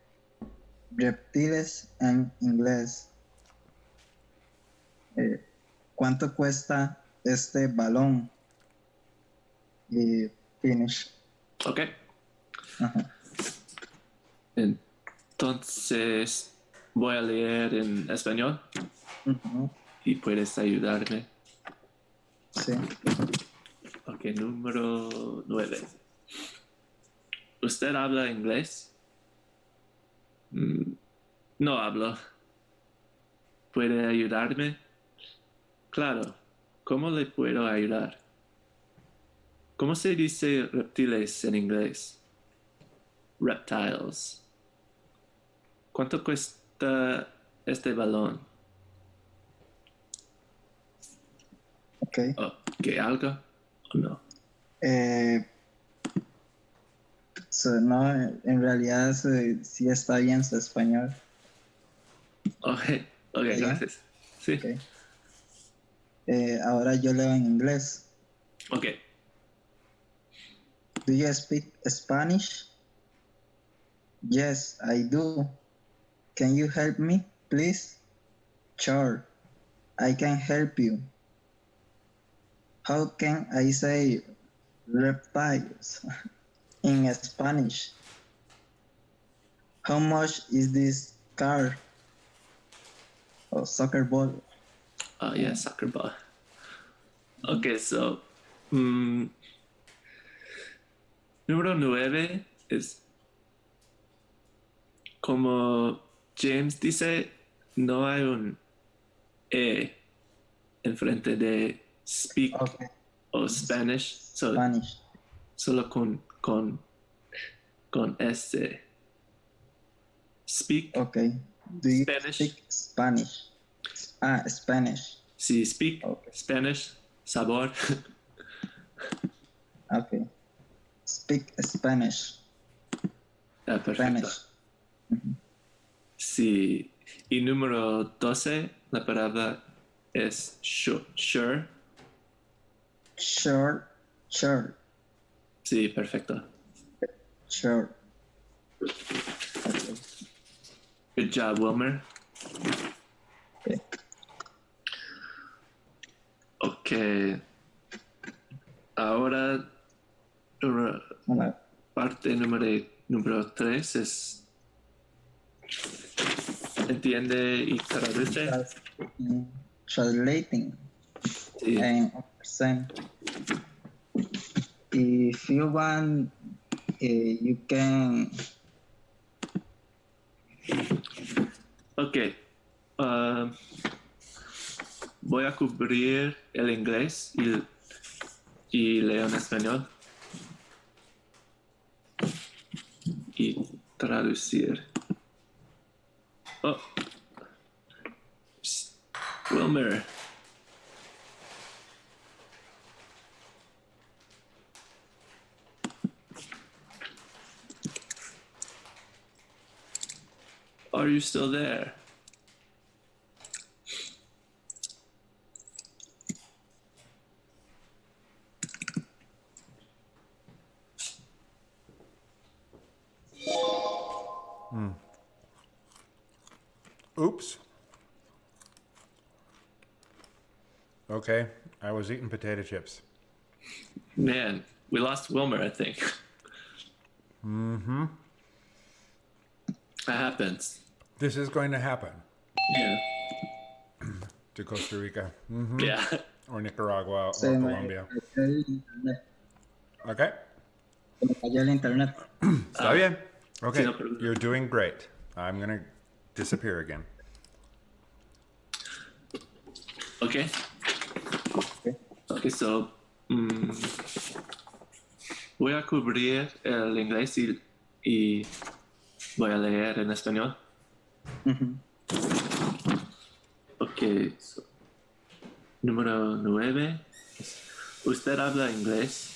Speaker 2: reptiles en inglés? Eh, ¿Cuánto cuesta este balón? Y finish.
Speaker 3: Okay.
Speaker 2: Ajá.
Speaker 3: Entonces voy a leer en español y puedes ayudarme.
Speaker 2: Sí.
Speaker 3: Ok, número 9. ¿Usted habla inglés? Mm, No hablo. ¿Puede ayudarme? Claro. ¿Cómo le puedo ayudar? ¿Cómo se dice reptiles en inglés? Reptiles. ¿Cuánto cuesta este balón?
Speaker 2: Ok.
Speaker 3: ¿Qué algo? ¿O no?
Speaker 2: Eh, so, no, en realidad so- sí está bien su español.
Speaker 3: Ok, ok, gracias. Sí.
Speaker 2: Ok. Eh, ahora yo leo en inglés.
Speaker 3: Ok.
Speaker 2: Do you speak Spanish? Yes, I do. Can you help me, please? Sure, I can help you. How can I say reptiles in Spanish? How much is this car? Oh, soccer ball.
Speaker 3: Oh, yeah, soccer ball. Okay, so. mm, número nueve es. Como James dice, no hay un E enfrente de speak
Speaker 2: Okay,
Speaker 3: o Spanish. So,
Speaker 2: Spanish.
Speaker 3: solo con, con, con S. Speak.
Speaker 2: Okay. Do you
Speaker 3: Spanish.
Speaker 2: speak Spanish? Ah, Spanish.
Speaker 3: Si speak
Speaker 2: Okay.
Speaker 3: Spanish, sabor.
Speaker 2: Okay. Speak Spanish.
Speaker 3: Ah, perfecto.
Speaker 2: Spanish.
Speaker 3: Sí. Y número 12, la palabra es sure. sure.
Speaker 2: Sure. Sure.
Speaker 3: Sí, perfecto.
Speaker 2: Sure. Okay.
Speaker 3: Good job, Wilmer.
Speaker 2: Okay.
Speaker 3: Ok. Ahora,
Speaker 2: Hola.
Speaker 3: parte número, número 3 es. Entiende y traduce.
Speaker 2: Mm, Translating
Speaker 3: Sí.
Speaker 2: and percent. If you want, eh, you can.
Speaker 3: Ok. Um, voy a cubrir el inglés y, y leo en español. Y traducir. Oh. Wilmer. Are you still there?
Speaker 1: Oops. Okay, I was eating potato chips.
Speaker 3: Man, we lost Wilmer, I think.
Speaker 1: Mm-hmm.
Speaker 3: That happens.
Speaker 1: This is going to happen
Speaker 3: Yeah.
Speaker 1: to Costa Rica hmm
Speaker 3: Yeah.
Speaker 1: or Nicaragua or
Speaker 2: Se me
Speaker 1: Colombia.
Speaker 2: cayó internet.
Speaker 1: Okay,
Speaker 2: Se el internet.
Speaker 1: está bien. Okay,
Speaker 3: no
Speaker 1: you're doing great. I'm gonna disappear again.
Speaker 3: Okay.
Speaker 2: Okay.
Speaker 3: Okay, so. mm, voy a cubrir el inglés y, y voy a leer en español.
Speaker 2: Ujú.
Speaker 3: Ok. so, número nueve. ¿Usted habla inglés?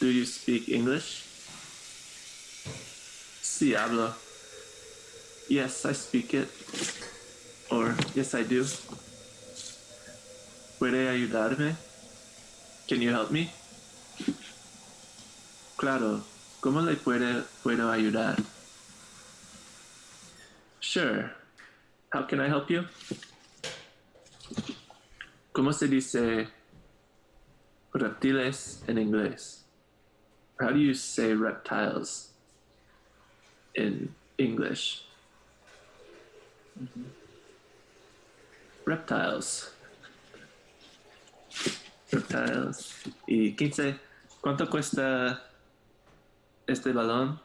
Speaker 3: Do you speak English? Sí, hablo. Yes, I speak it. Or, yes, I do. ¿Puede ayudarme? Can you help me? Claro. ¿Cómo le puede, puedo ayudar? Sure. How can I help you? ¿Cómo se dice reptiles en inglés? How do you say reptiles in English? Mm-hmm. Reptiles. Reptiles. Y 15. ¿Cuánto cuesta este balón?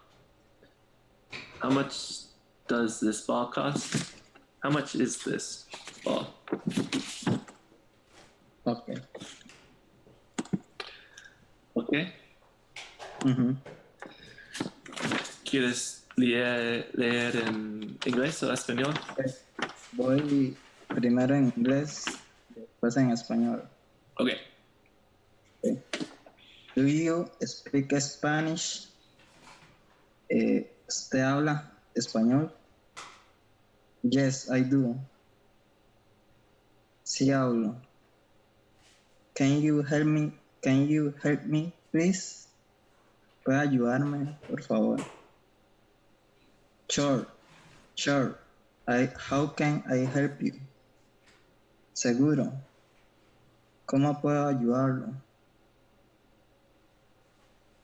Speaker 3: How much does this ball cost? How much is this ball?
Speaker 2: Ok.
Speaker 3: Okay.
Speaker 2: Ujú.
Speaker 3: ¿Quieres leer, leer en inglés o español?
Speaker 2: Voy primero en inglés, después en español.
Speaker 3: Okay.
Speaker 2: Okay. Do you speak Spanish? Eh, ¿Usted habla español? Yes, I do. Sí hablo. Can you help me? Can you help me, please? ¿Puede ayudarme, por favor? Sure, sure. I, how can I help you? Seguro. ¿Cómo puedo ayudarlo?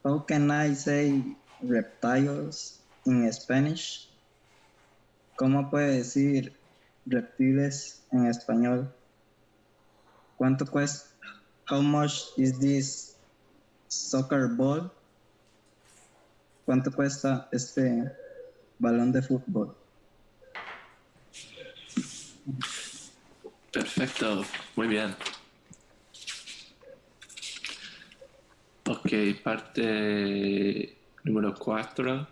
Speaker 2: How can I say reptiles in Spanish? ¿Cómo puede decir reptiles en español? ¿Cuánto cuesta? How much is this soccer ball? ¿Cuánto cuesta este balón de fútbol?
Speaker 3: Perfecto. Muy bien. Ok, parte número cuatro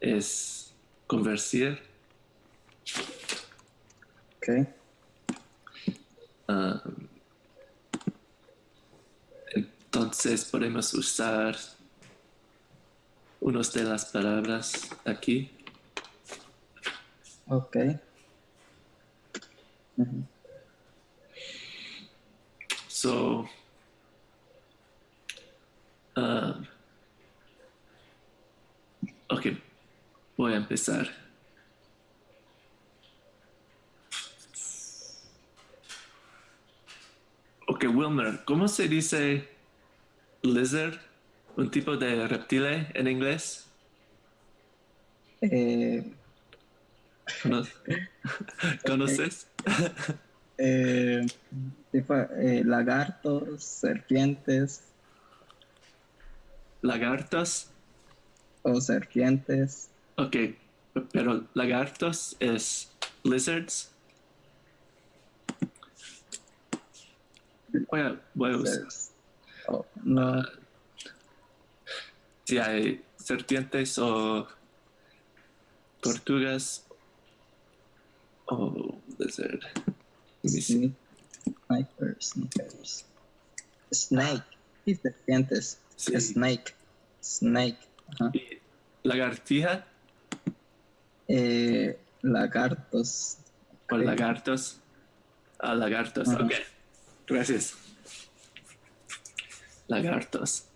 Speaker 3: es conversir.
Speaker 2: Ok.
Speaker 3: Ah, entonces podemos usar unas de las palabras aquí.
Speaker 2: Ok.
Speaker 3: So, um, ok, voy a empezar. Ok, Wilmer, ¿cómo se dice lizard? Un tipo de reptile en inglés?
Speaker 2: Eh,
Speaker 3: ¿No- ¿Conoces?
Speaker 2: eh, tipo, eh, lagartos, serpientes
Speaker 3: Lagartos.
Speaker 2: o serpientes.
Speaker 3: Ok, pero lagartos es lizards. Voy a, voy a usar.
Speaker 2: Lizards. Oh, no.
Speaker 3: Si hay serpientes o tortugas o lizard. See.
Speaker 2: Sniper, snipers. Snake. Y serpientes.
Speaker 3: Sí.
Speaker 2: Snake. Snake.
Speaker 3: Y lagartija
Speaker 2: Eh, lagartos.
Speaker 3: o lagartos. Ah, lagartos. Ok. Gracias. Lagartos.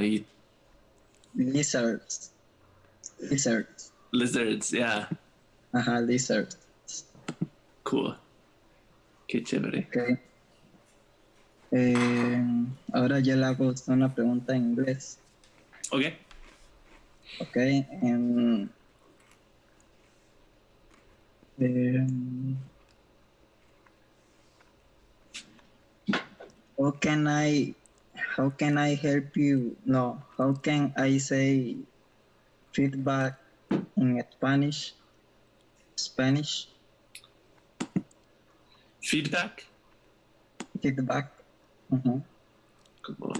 Speaker 3: Y
Speaker 2: Lizards. Lizards.
Speaker 3: lizards, yeah.
Speaker 2: Ajá, lizards.
Speaker 3: Cool. Qué chévere.
Speaker 2: Eh, ahora yo le hago una pregunta en inglés.
Speaker 3: Ok.
Speaker 2: Ok. em, em, how can I how can I help you? No, how can I say feedback in Spanish? Spanish
Speaker 3: Feedback.
Speaker 2: feedback. Ujú.
Speaker 3: Como...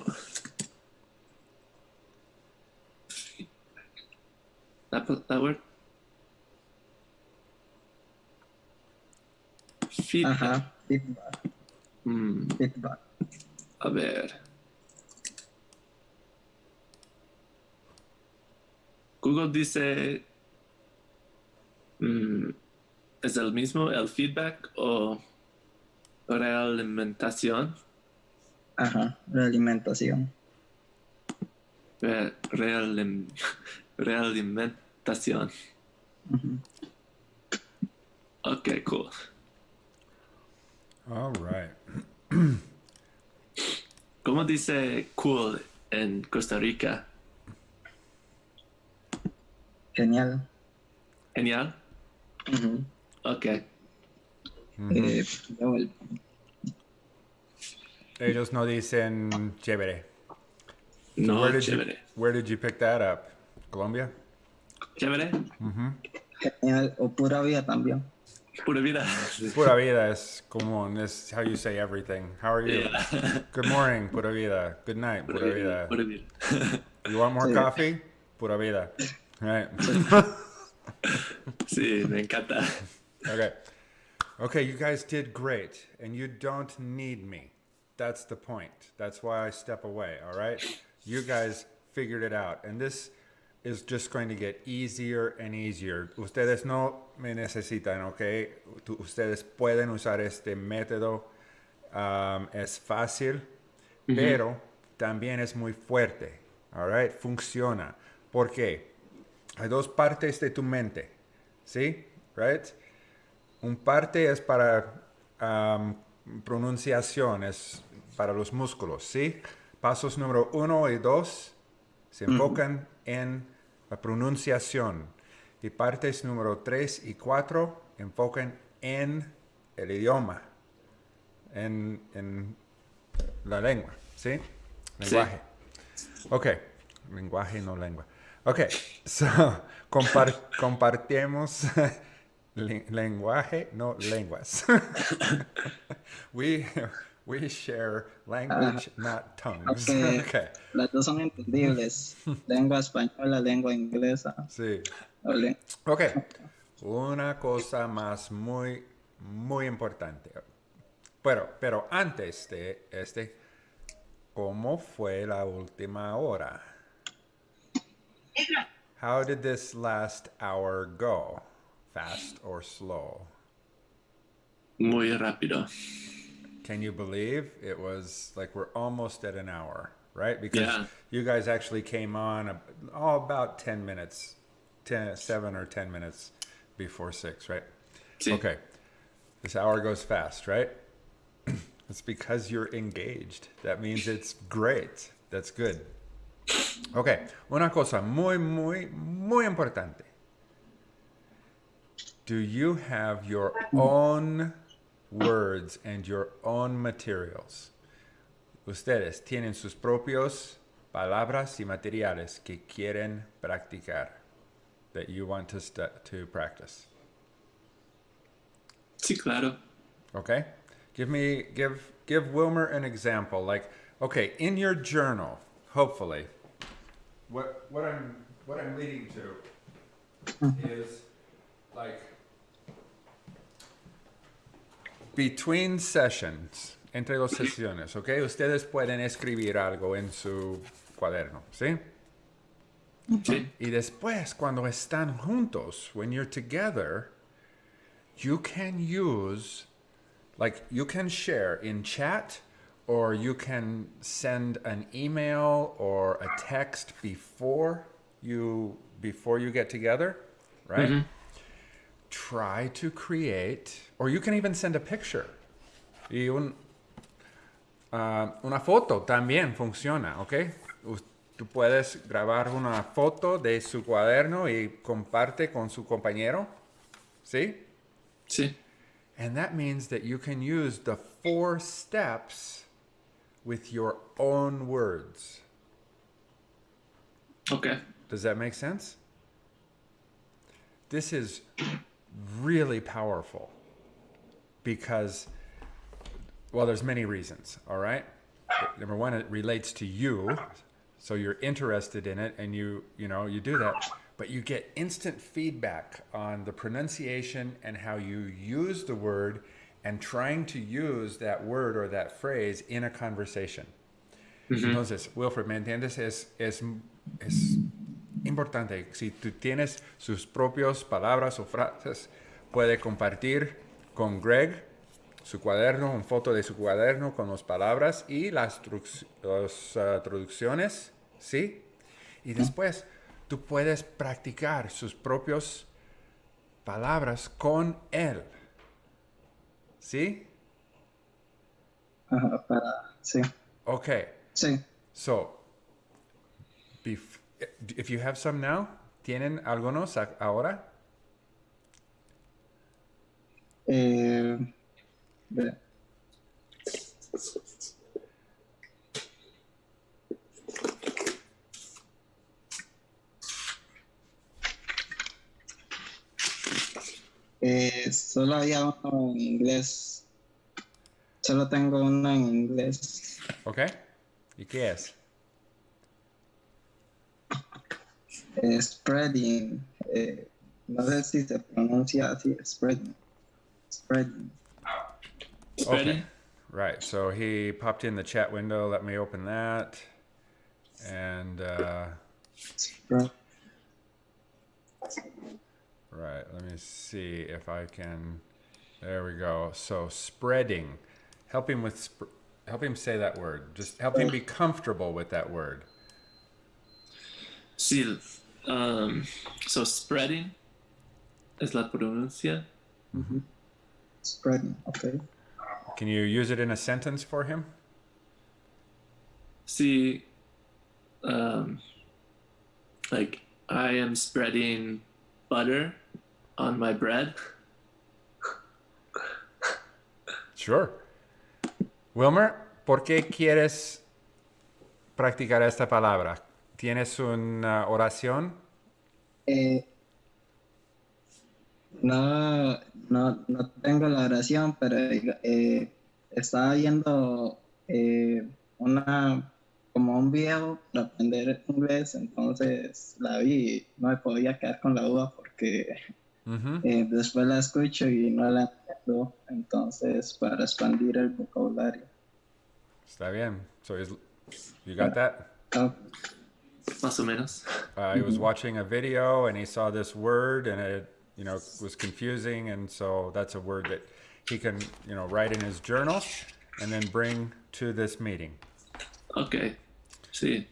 Speaker 3: That, that word? Feedback.
Speaker 2: Ajá, feedback,
Speaker 3: Mm,
Speaker 2: feedback.
Speaker 3: a ver. Google dice, mm, ¿es el mismo el feedback o realimentación?
Speaker 2: Ajá, realimentación.
Speaker 3: Re- realim- realimentación.
Speaker 2: Ujú.
Speaker 3: Ok, cool.
Speaker 1: All right.
Speaker 3: ¿Cómo dice cool en Costa Rica?
Speaker 2: Genial.
Speaker 3: Genial. Ok.
Speaker 2: El-
Speaker 1: Ellos no dicen chévere.
Speaker 3: No,
Speaker 1: where did you
Speaker 3: chévere.
Speaker 1: Where did you pick that up? Colombia.
Speaker 3: Chévere. Mm-hmm.
Speaker 2: genial o pura vida también.
Speaker 3: Pura vida.
Speaker 1: Pura vida es común. It's how you say everything. How are you?
Speaker 3: Yeah.
Speaker 1: Good morning, pura vida. Good night,
Speaker 3: Pura
Speaker 1: pura
Speaker 3: vida.
Speaker 1: vida.
Speaker 3: Pura vida.
Speaker 1: You want more
Speaker 2: Sí.
Speaker 1: coffee? Pura vida. Right.
Speaker 3: Sí, me encanta.
Speaker 1: Okay. Okay, you guys did great, and you don't need me. That's the point. That's why I step away, all right? You guys figured it out, and this is just going to get easier and easier. Ustedes no me necesitan, okay? Tu- Ustedes pueden usar este método. Um, es fácil, pero también es muy fuerte, all right? Funciona. ¿Por qué? Hay dos partes de tu mente, ¿sí? Right? Un parte es para am, pronunciación, es para los músculos, ¿sí? Pasos número uno y dos se enfocan en la pronunciación. Y partes número tres y cuatro enfocan en el idioma, en, en la lengua, ¿sí? Lenguaje. Ok, lenguaje, no lengua. Ok, so, compar- compartimos len- lenguaje, no lenguas. we, we share language, not tongues.
Speaker 2: ok.
Speaker 1: ok,
Speaker 2: Las dos son entendibles. lengua española, lengua inglesa.
Speaker 1: sí.
Speaker 2: o le-
Speaker 1: Ok, una cosa más muy, muy importante. Pero, pero antes de este, ¿cómo fue la última hora? How did this last hour go? Fast or slow?
Speaker 3: Muy rápido.
Speaker 1: Can you believe it was like we're almost at an hour, right? Because
Speaker 3: Yeah.
Speaker 1: you guys actually came on a, oh, about 10 minutes, 10, 7 or 10 minutes before 6, right?
Speaker 3: Sí.
Speaker 1: Okay. This hour goes fast, right? it's because you're engaged. That means it's great. That's good. Okay. Una cosa muy, muy, muy importante. Do you have your own words and your own materials? Ustedes tienen sus propios palabras y materiales que quieren practicar. that you want to st- to practice.
Speaker 3: Sí, claro.
Speaker 1: Okay? Give me give give Wilmer an example. Like, okay, in your journal, hopefully, what what I'm what I'm leading to hmm. is like between sessions, entre dos sesiones, okay? Ustedes pueden escribir algo en su cuaderno, ¿sí?
Speaker 3: Sí.
Speaker 1: Y después, cuando están juntos, when you're together, you can use, like, you can share in chat or you can send an email or a text before you before you get together, right? Mm-hmm. Try to create, or you can even send a picture. Y un, ah, una foto también funciona, ¿ok? Tú puedes grabar una foto de su cuaderno y comparte con su compañero, ¿sí?
Speaker 3: Sí.
Speaker 1: And that means that you can use the four steps with your own words.
Speaker 3: Okay.
Speaker 1: Does that make sense? This is really powerful because, well, there's many reasons, all right? Number one, it relates to you, so you're interested in it and you, you know, you do that, but you get instant feedback on the pronunciation and how you use the word and trying to use that word or that phrase in a conversation. Entonces, mm-hmm. Wilfred, ¿me entiendes? Es, es, es importante. Si tú tienes sus propias palabras o frases, puede compartir con Greg su cuaderno, una foto de su cuaderno con las palabras y las, ah, traducciones, ¿sí? Y después tú puedes practicar sus propias palabras con él, ¿sí?
Speaker 2: Para, sí,
Speaker 1: Okay.
Speaker 2: sí.
Speaker 1: So, if you have some now, ¿tienen algunos ahora?
Speaker 2: Eh, Eh, solo había uno en inglés. Solo tengo uno en inglés.
Speaker 1: Okay. ¿Y qué es?
Speaker 2: Spreading. eh, no sé si se pronuncia así. Spreading. Spreading.
Speaker 3: Spreading.
Speaker 1: Right. So he popped in the chat window. Let me open that. And uh, right, let me see if I can. There we go. So spreading, help him with, sp- help him say that word. Just help him be comfortable with that word.
Speaker 3: Sí. Um, so spreading is la pronuncia.
Speaker 2: Spreading. Okay.
Speaker 1: Can you use it in a sentence for him?
Speaker 3: See, um, like I am spreading butter on my bread.
Speaker 1: Sure. Wilmer, ¿por qué quieres practicar esta palabra? ¿Tienes una oración?
Speaker 2: Eh, no, no, no tengo la oración, pero eh, estaba viendo eh, una como un video para aprender inglés, entonces la vi y no me podía quedar con la duda porque
Speaker 1: Ujú.
Speaker 2: eh, después la escucho y no la entiendo, entonces para expandir el vocabulario.
Speaker 1: Está bien. So you got that?
Speaker 2: Ah,
Speaker 3: Más o menos.
Speaker 1: Uh, he was watching a video and he saw this word and it, you know, was confusing. And so that's a word that he can, you know, write in his journal and then bring to this meeting.
Speaker 3: Okay. See.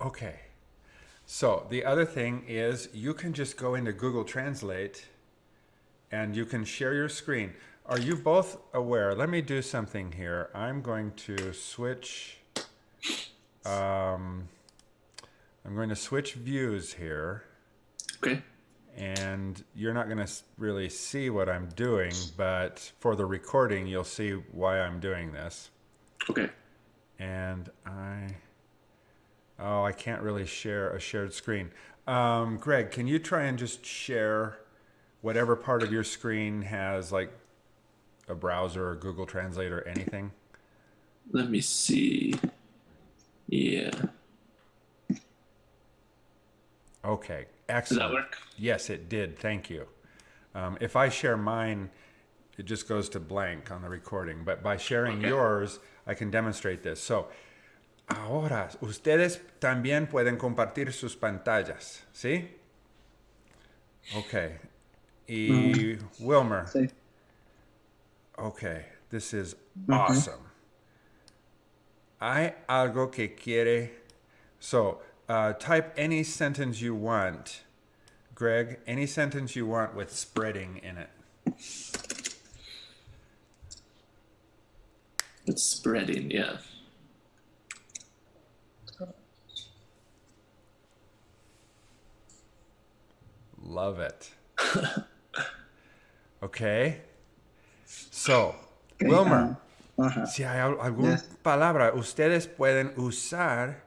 Speaker 1: Okay. So the other thing is you can just go into Google Translate and you can share your screen. Are you both aware? Let me do something here. I'm going to switch. Um, I'm going to switch views here.
Speaker 3: Okay.
Speaker 1: and you're not going to really see what I'm doing, but for the recording, you'll see why I'm doing this.
Speaker 3: Okay.
Speaker 1: And I Oh, I can't really share a shared screen. Um, Greg, can you try and just share whatever part of your screen has like a browser or Google Translate or anything?
Speaker 3: Let me see. Yeah.
Speaker 1: Okay,
Speaker 3: Does that work?
Speaker 1: Yes, it did. Thank you. Um, if I share mine, it just goes to blank on the recording. But by sharing
Speaker 3: Okay.
Speaker 1: yours, I can demonstrate this. So, ahora, ustedes también pueden compartir sus pantallas, ¿sí? Okay. Y Wilmer,
Speaker 2: Sí.
Speaker 1: okay, this is awesome. Hay algo que quiere. So, uh, type any sentence you want, Greg. Any sentence you want with spreading in it.
Speaker 3: It's spreading, yeah.
Speaker 1: Love it. okay. So, Wilmer,
Speaker 2: ah, Ajá.
Speaker 1: si hay al- alguna
Speaker 2: Yes.
Speaker 1: palabra, ustedes pueden usar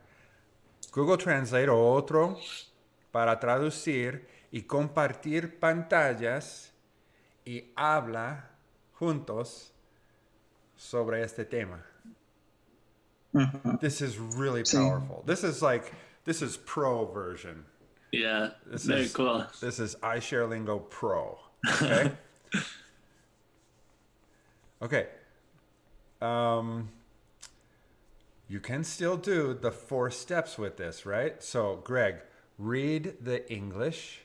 Speaker 1: Google Translate o otro para traducir y compartir pantallas y habla juntos sobre este tema. This is really
Speaker 2: Sí.
Speaker 1: powerful. This is like this is pro version.
Speaker 3: Yeah.
Speaker 1: This
Speaker 3: Very
Speaker 1: is
Speaker 3: cool.
Speaker 1: This is iShareLingo Pro. Okay. okay. Um, you can still do the four steps with this, right? So, Greg, read the English.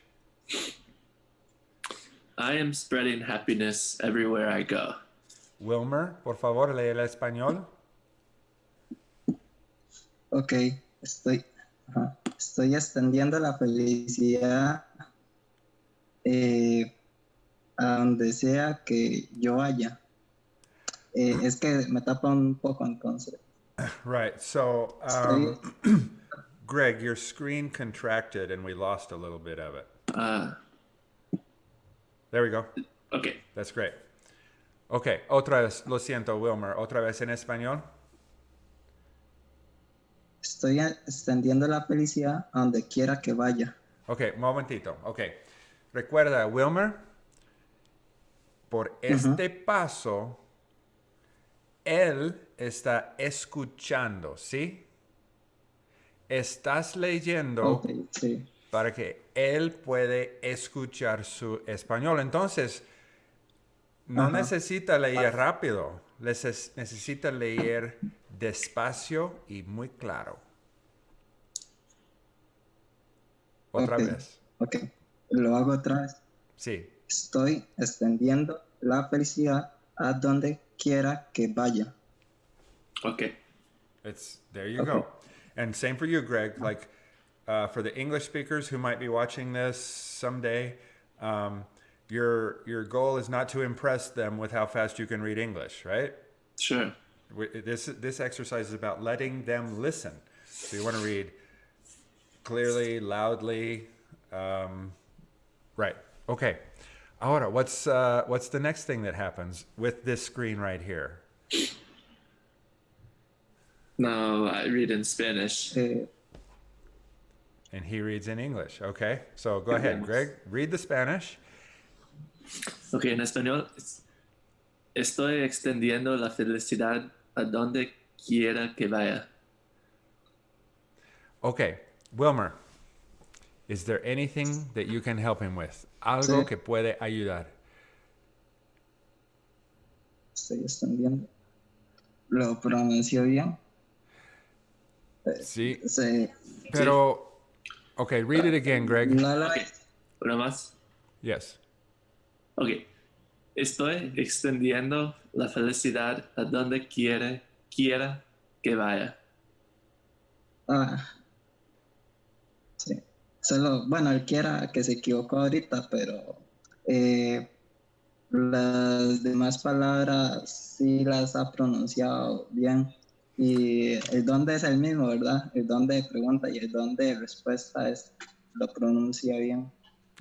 Speaker 3: I am spreading happiness everywhere I go.
Speaker 1: Wilmer, por favor, lee el español.
Speaker 2: Ok, estoy, ajá, estoy extendiendo la felicidad eh, a donde sea que yo vaya. Eh, es que me tapa un poco entonces.
Speaker 1: Right. So, um, Greg, your screen contracted and we lost a little bit of it.
Speaker 3: Uh,
Speaker 1: There we go.
Speaker 3: okay.
Speaker 1: That's great. Okay, otra vez, lo siento, Wilmer, otra vez en español.
Speaker 2: estoy extendiendo la felicidad donde quiera que vaya.
Speaker 1: Ok, momentito. Ok. Recuerda, Wilmer, por este paso, él está escuchando, ¿sí? Estás leyendo
Speaker 2: sí.
Speaker 1: para que él puede escuchar su español. Entonces, no necesita leer rápido, neces- necesita leer despacio y muy claro. Otra vez.
Speaker 2: Ok, lo hago otra vez.
Speaker 1: Sí.
Speaker 2: Estoy extendiendo la felicidad a donde quiera que vaya.
Speaker 3: Okay.
Speaker 1: It's there you
Speaker 2: Okay.
Speaker 1: go. And same for you, Greg. Like uh, for the English speakers who might be watching this someday, um, your your goal is not to impress them with how fast you can read English, right?
Speaker 3: Sure.
Speaker 1: This this exercise is about letting them listen. So you want to read clearly, loudly, um, right? Okay. Ahora, what's uh, what's the next thing that happens with this screen right here?
Speaker 3: Now I read in Spanish.
Speaker 2: Eh,
Speaker 1: And he reads in English. Okay. So go ahead, Greg. Read the Spanish.
Speaker 3: Ok, en español. es- Estoy extendiendo la felicidad a donde quiera que vaya.
Speaker 1: Okay. Wilmer, is there anything that you can help him with? Algo
Speaker 2: Sí.
Speaker 1: que puede ayudar.
Speaker 2: estoy extendiendo. ¿Lo pronunció bien?
Speaker 1: Sí.
Speaker 2: Sí.
Speaker 1: Pero, okay, read it again, Greg.
Speaker 2: No lo
Speaker 3: Ok. Una más.
Speaker 1: Yes.
Speaker 3: Ok. Estoy extendiendo la felicidad a donde quiera, quiera que vaya.
Speaker 2: Ah. Solo, bueno, él quiera que se equivocó ahorita, pero eh, las demás palabras sí las ha pronunciado bien. Y el dónde es el mismo, ¿verdad? El dónde de pregunta y el dónde de respuesta es, lo pronuncia bien.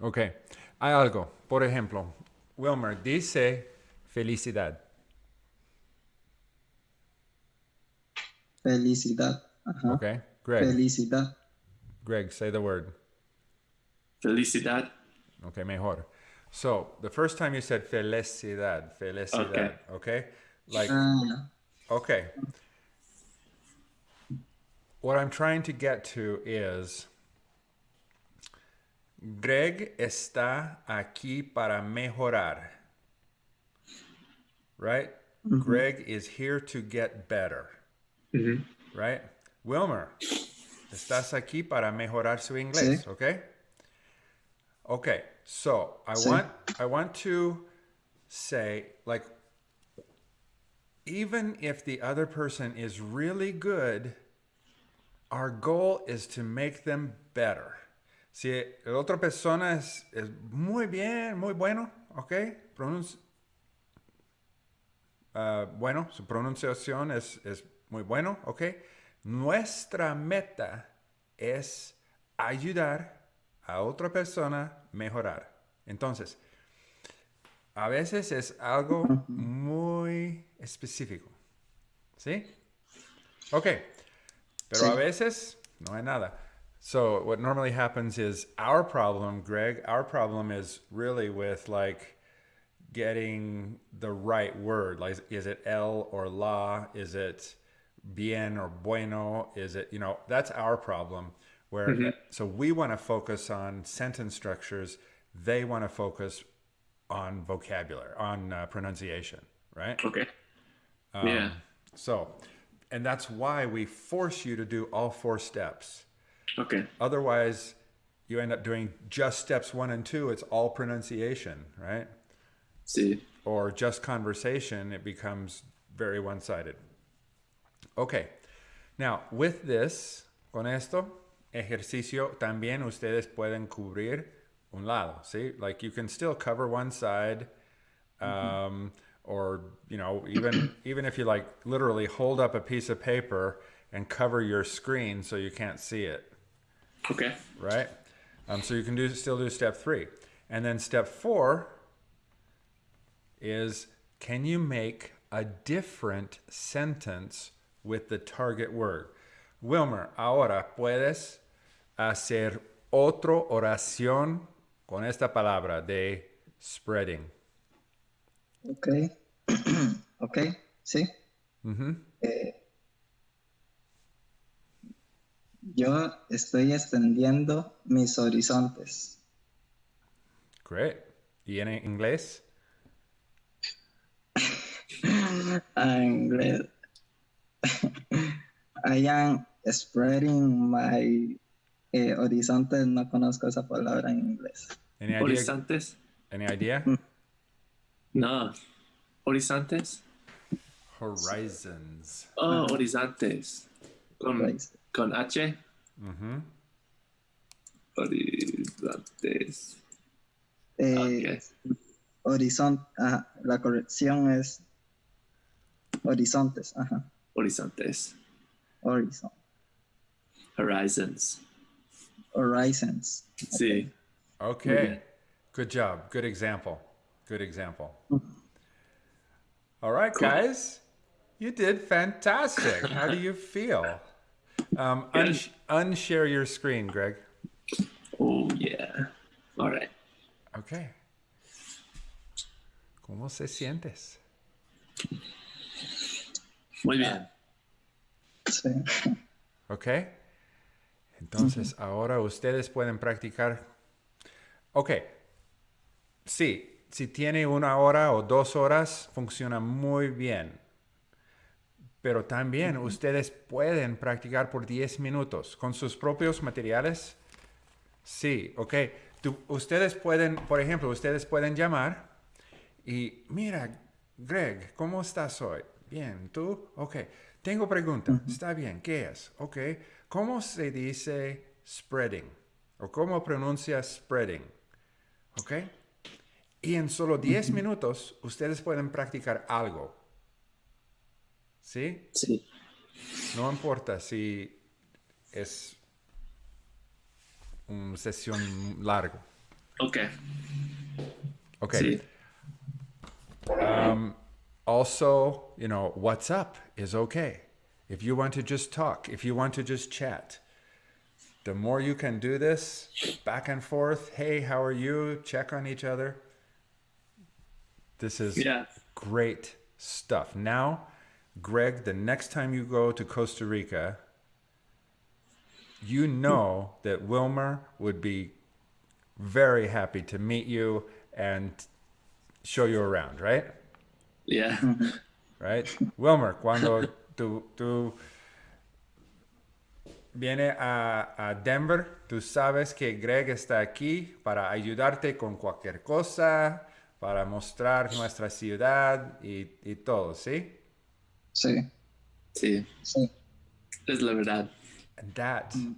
Speaker 1: Okay. Hay algo. Por ejemplo, Wilmer dice felicidad.
Speaker 2: Felicidad. Ajá.
Speaker 1: Okay. Greg.
Speaker 2: Felicidad.
Speaker 1: Greg, say the word.
Speaker 3: Felicidad.
Speaker 1: Okay, mejor. So the first time you said felicidad, felicidad. Okay. Like,
Speaker 2: Ah,
Speaker 1: okay. What I'm trying to get to is Greg está aquí para mejorar. Right? Greg is here to get better.
Speaker 3: Mhm.
Speaker 1: Right? Wilmer, estás aquí para mejorar su inglés,
Speaker 2: Sí.
Speaker 1: okay? Okay, so I
Speaker 2: Sí.
Speaker 1: want I want to say like even if the other person is really good, our goal is to make them better. Si la otra persona es, es muy bien, muy bueno, ok, Pronunci- Ah, bueno, su pronunciación es, es muy bueno, ok. Nuestra meta es ayudar a otra persona mejorar. Entonces, a veces es algo muy específico. ¿Sí? Ok. Pero a veces no hay nada. So what normally happens is our problem, Greg, our problem is really with like getting the right word. Like is it el or la? Is it bien or bueno? Is it, you know, that's our problem where so we want to focus on sentence structures, they want to focus on vocabulary, on uh, pronunciation, right?
Speaker 3: Okay.
Speaker 1: Um,
Speaker 3: yeah.
Speaker 1: So, and that's why we force you to do all four steps.
Speaker 3: Okay.
Speaker 1: Otherwise, you end up doing just steps one and two. It's all pronunciation, right?
Speaker 3: See.
Speaker 1: Or just conversation. It becomes very one sided. Okay. Now, with this, con esto, ejercicio, también ustedes pueden cubrir un lado, ¿sí? Like you can still cover one side. Um, or you know even even if you like literally hold up a piece of paper and cover your screen so you can't see it
Speaker 3: Okay.
Speaker 1: right? Um, so you can do still do step three, and then step four is can you make a different sentence with the target word? Wilmer, ahora puedes hacer otra oración con esta palabra de spreading.
Speaker 2: ok. ok, sí. Eh, yo estoy extendiendo mis horizontes.
Speaker 1: Great. ¿Y en inglés?
Speaker 2: I'm glad. I am spreading my eh, horizontes. No conozco esa palabra en inglés.
Speaker 1: Any idea?
Speaker 3: Horizontes?
Speaker 1: Any idea?
Speaker 3: No. Horizontes?
Speaker 1: Horizons.
Speaker 3: Oh, horizontes. Con, con H.
Speaker 1: Mm-hmm.
Speaker 3: Horizontes.
Speaker 2: Eh,
Speaker 3: Ok.
Speaker 2: Horizonte, ajá, la corrección es horizontes, ajá,
Speaker 3: Horizontes.
Speaker 2: Horizon,
Speaker 3: Horizons.
Speaker 2: horizons.
Speaker 3: Sí.
Speaker 1: Okay. Good job. Good example. Good example. All right, guys. You did fantastic. How do you feel? Um,
Speaker 3: Good.
Speaker 1: unsh- unshare your screen, Greg.
Speaker 3: Oh, yeah. All right.
Speaker 1: Okay. ¿Cómo se sientes?
Speaker 3: Muy bien.
Speaker 2: Sí.
Speaker 1: Ok. Entonces, ahora ustedes pueden practicar. Ok. Sí, si tiene una hora o dos horas, funciona muy bien. Pero también ustedes pueden practicar por 10 minutos con sus propios materiales. Sí, ok. Tú- ustedes pueden, por ejemplo, ustedes pueden llamar y mira, Greg, ¿cómo estás hoy? Bien, ¿tú? Ok. Tengo pregunta. Está bien, ¿qué es? Ok. ¿Cómo se dice spreading? ¿O cómo pronuncia spreading? Ok. Y en solo 10 minutos ustedes pueden practicar algo. ¿Sí?
Speaker 3: Sí.
Speaker 1: No importa si es una sesión larga.
Speaker 3: Ok.
Speaker 1: Ok.
Speaker 3: Sí.
Speaker 1: Um, also, you know, what's up is okay. if you want to just talk, if you want to just chat, the more you can do this back and forth, hey, how are you? Check on each other. This is
Speaker 3: Yeah.
Speaker 1: great stuff. Now, Greg, the next time you go to Costa Rica, you know that Wilmer would be very happy to meet you and show you around, right?
Speaker 3: Yeah.
Speaker 1: Right? Wilmer, cuando tú, tú vienes a, a Denver, tú sabes que Greg está aquí para ayudarte con cualquier cosa, para mostrar nuestra ciudad y, y todo, ¿sí?
Speaker 2: Sí,
Speaker 3: Sí.
Speaker 2: sí.
Speaker 3: Es la verdad.
Speaker 1: And that, mm.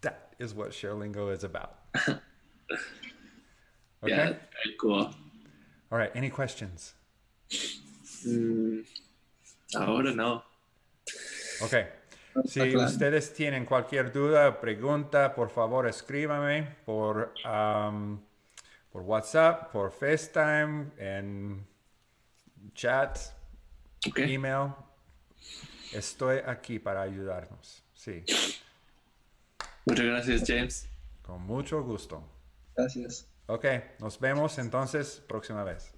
Speaker 1: that is what ShareLingo is about. Okay?
Speaker 3: Yeah. Very cool.
Speaker 1: All right. Any questions?
Speaker 3: Mm, ahora no.
Speaker 1: Ok. Si ustedes tienen cualquier duda o pregunta, por favor escríbame por, um, por WhatsApp, por FaceTime, en chat,
Speaker 3: Okay.
Speaker 1: email. Estoy aquí para ayudarnos. Sí,
Speaker 3: Muchas gracias, James.
Speaker 1: con mucho gusto.
Speaker 2: Gracias.
Speaker 1: Ok, nos vemos entonces próxima vez.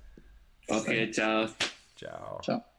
Speaker 3: Ok, chao.
Speaker 1: Chao.
Speaker 2: Chao.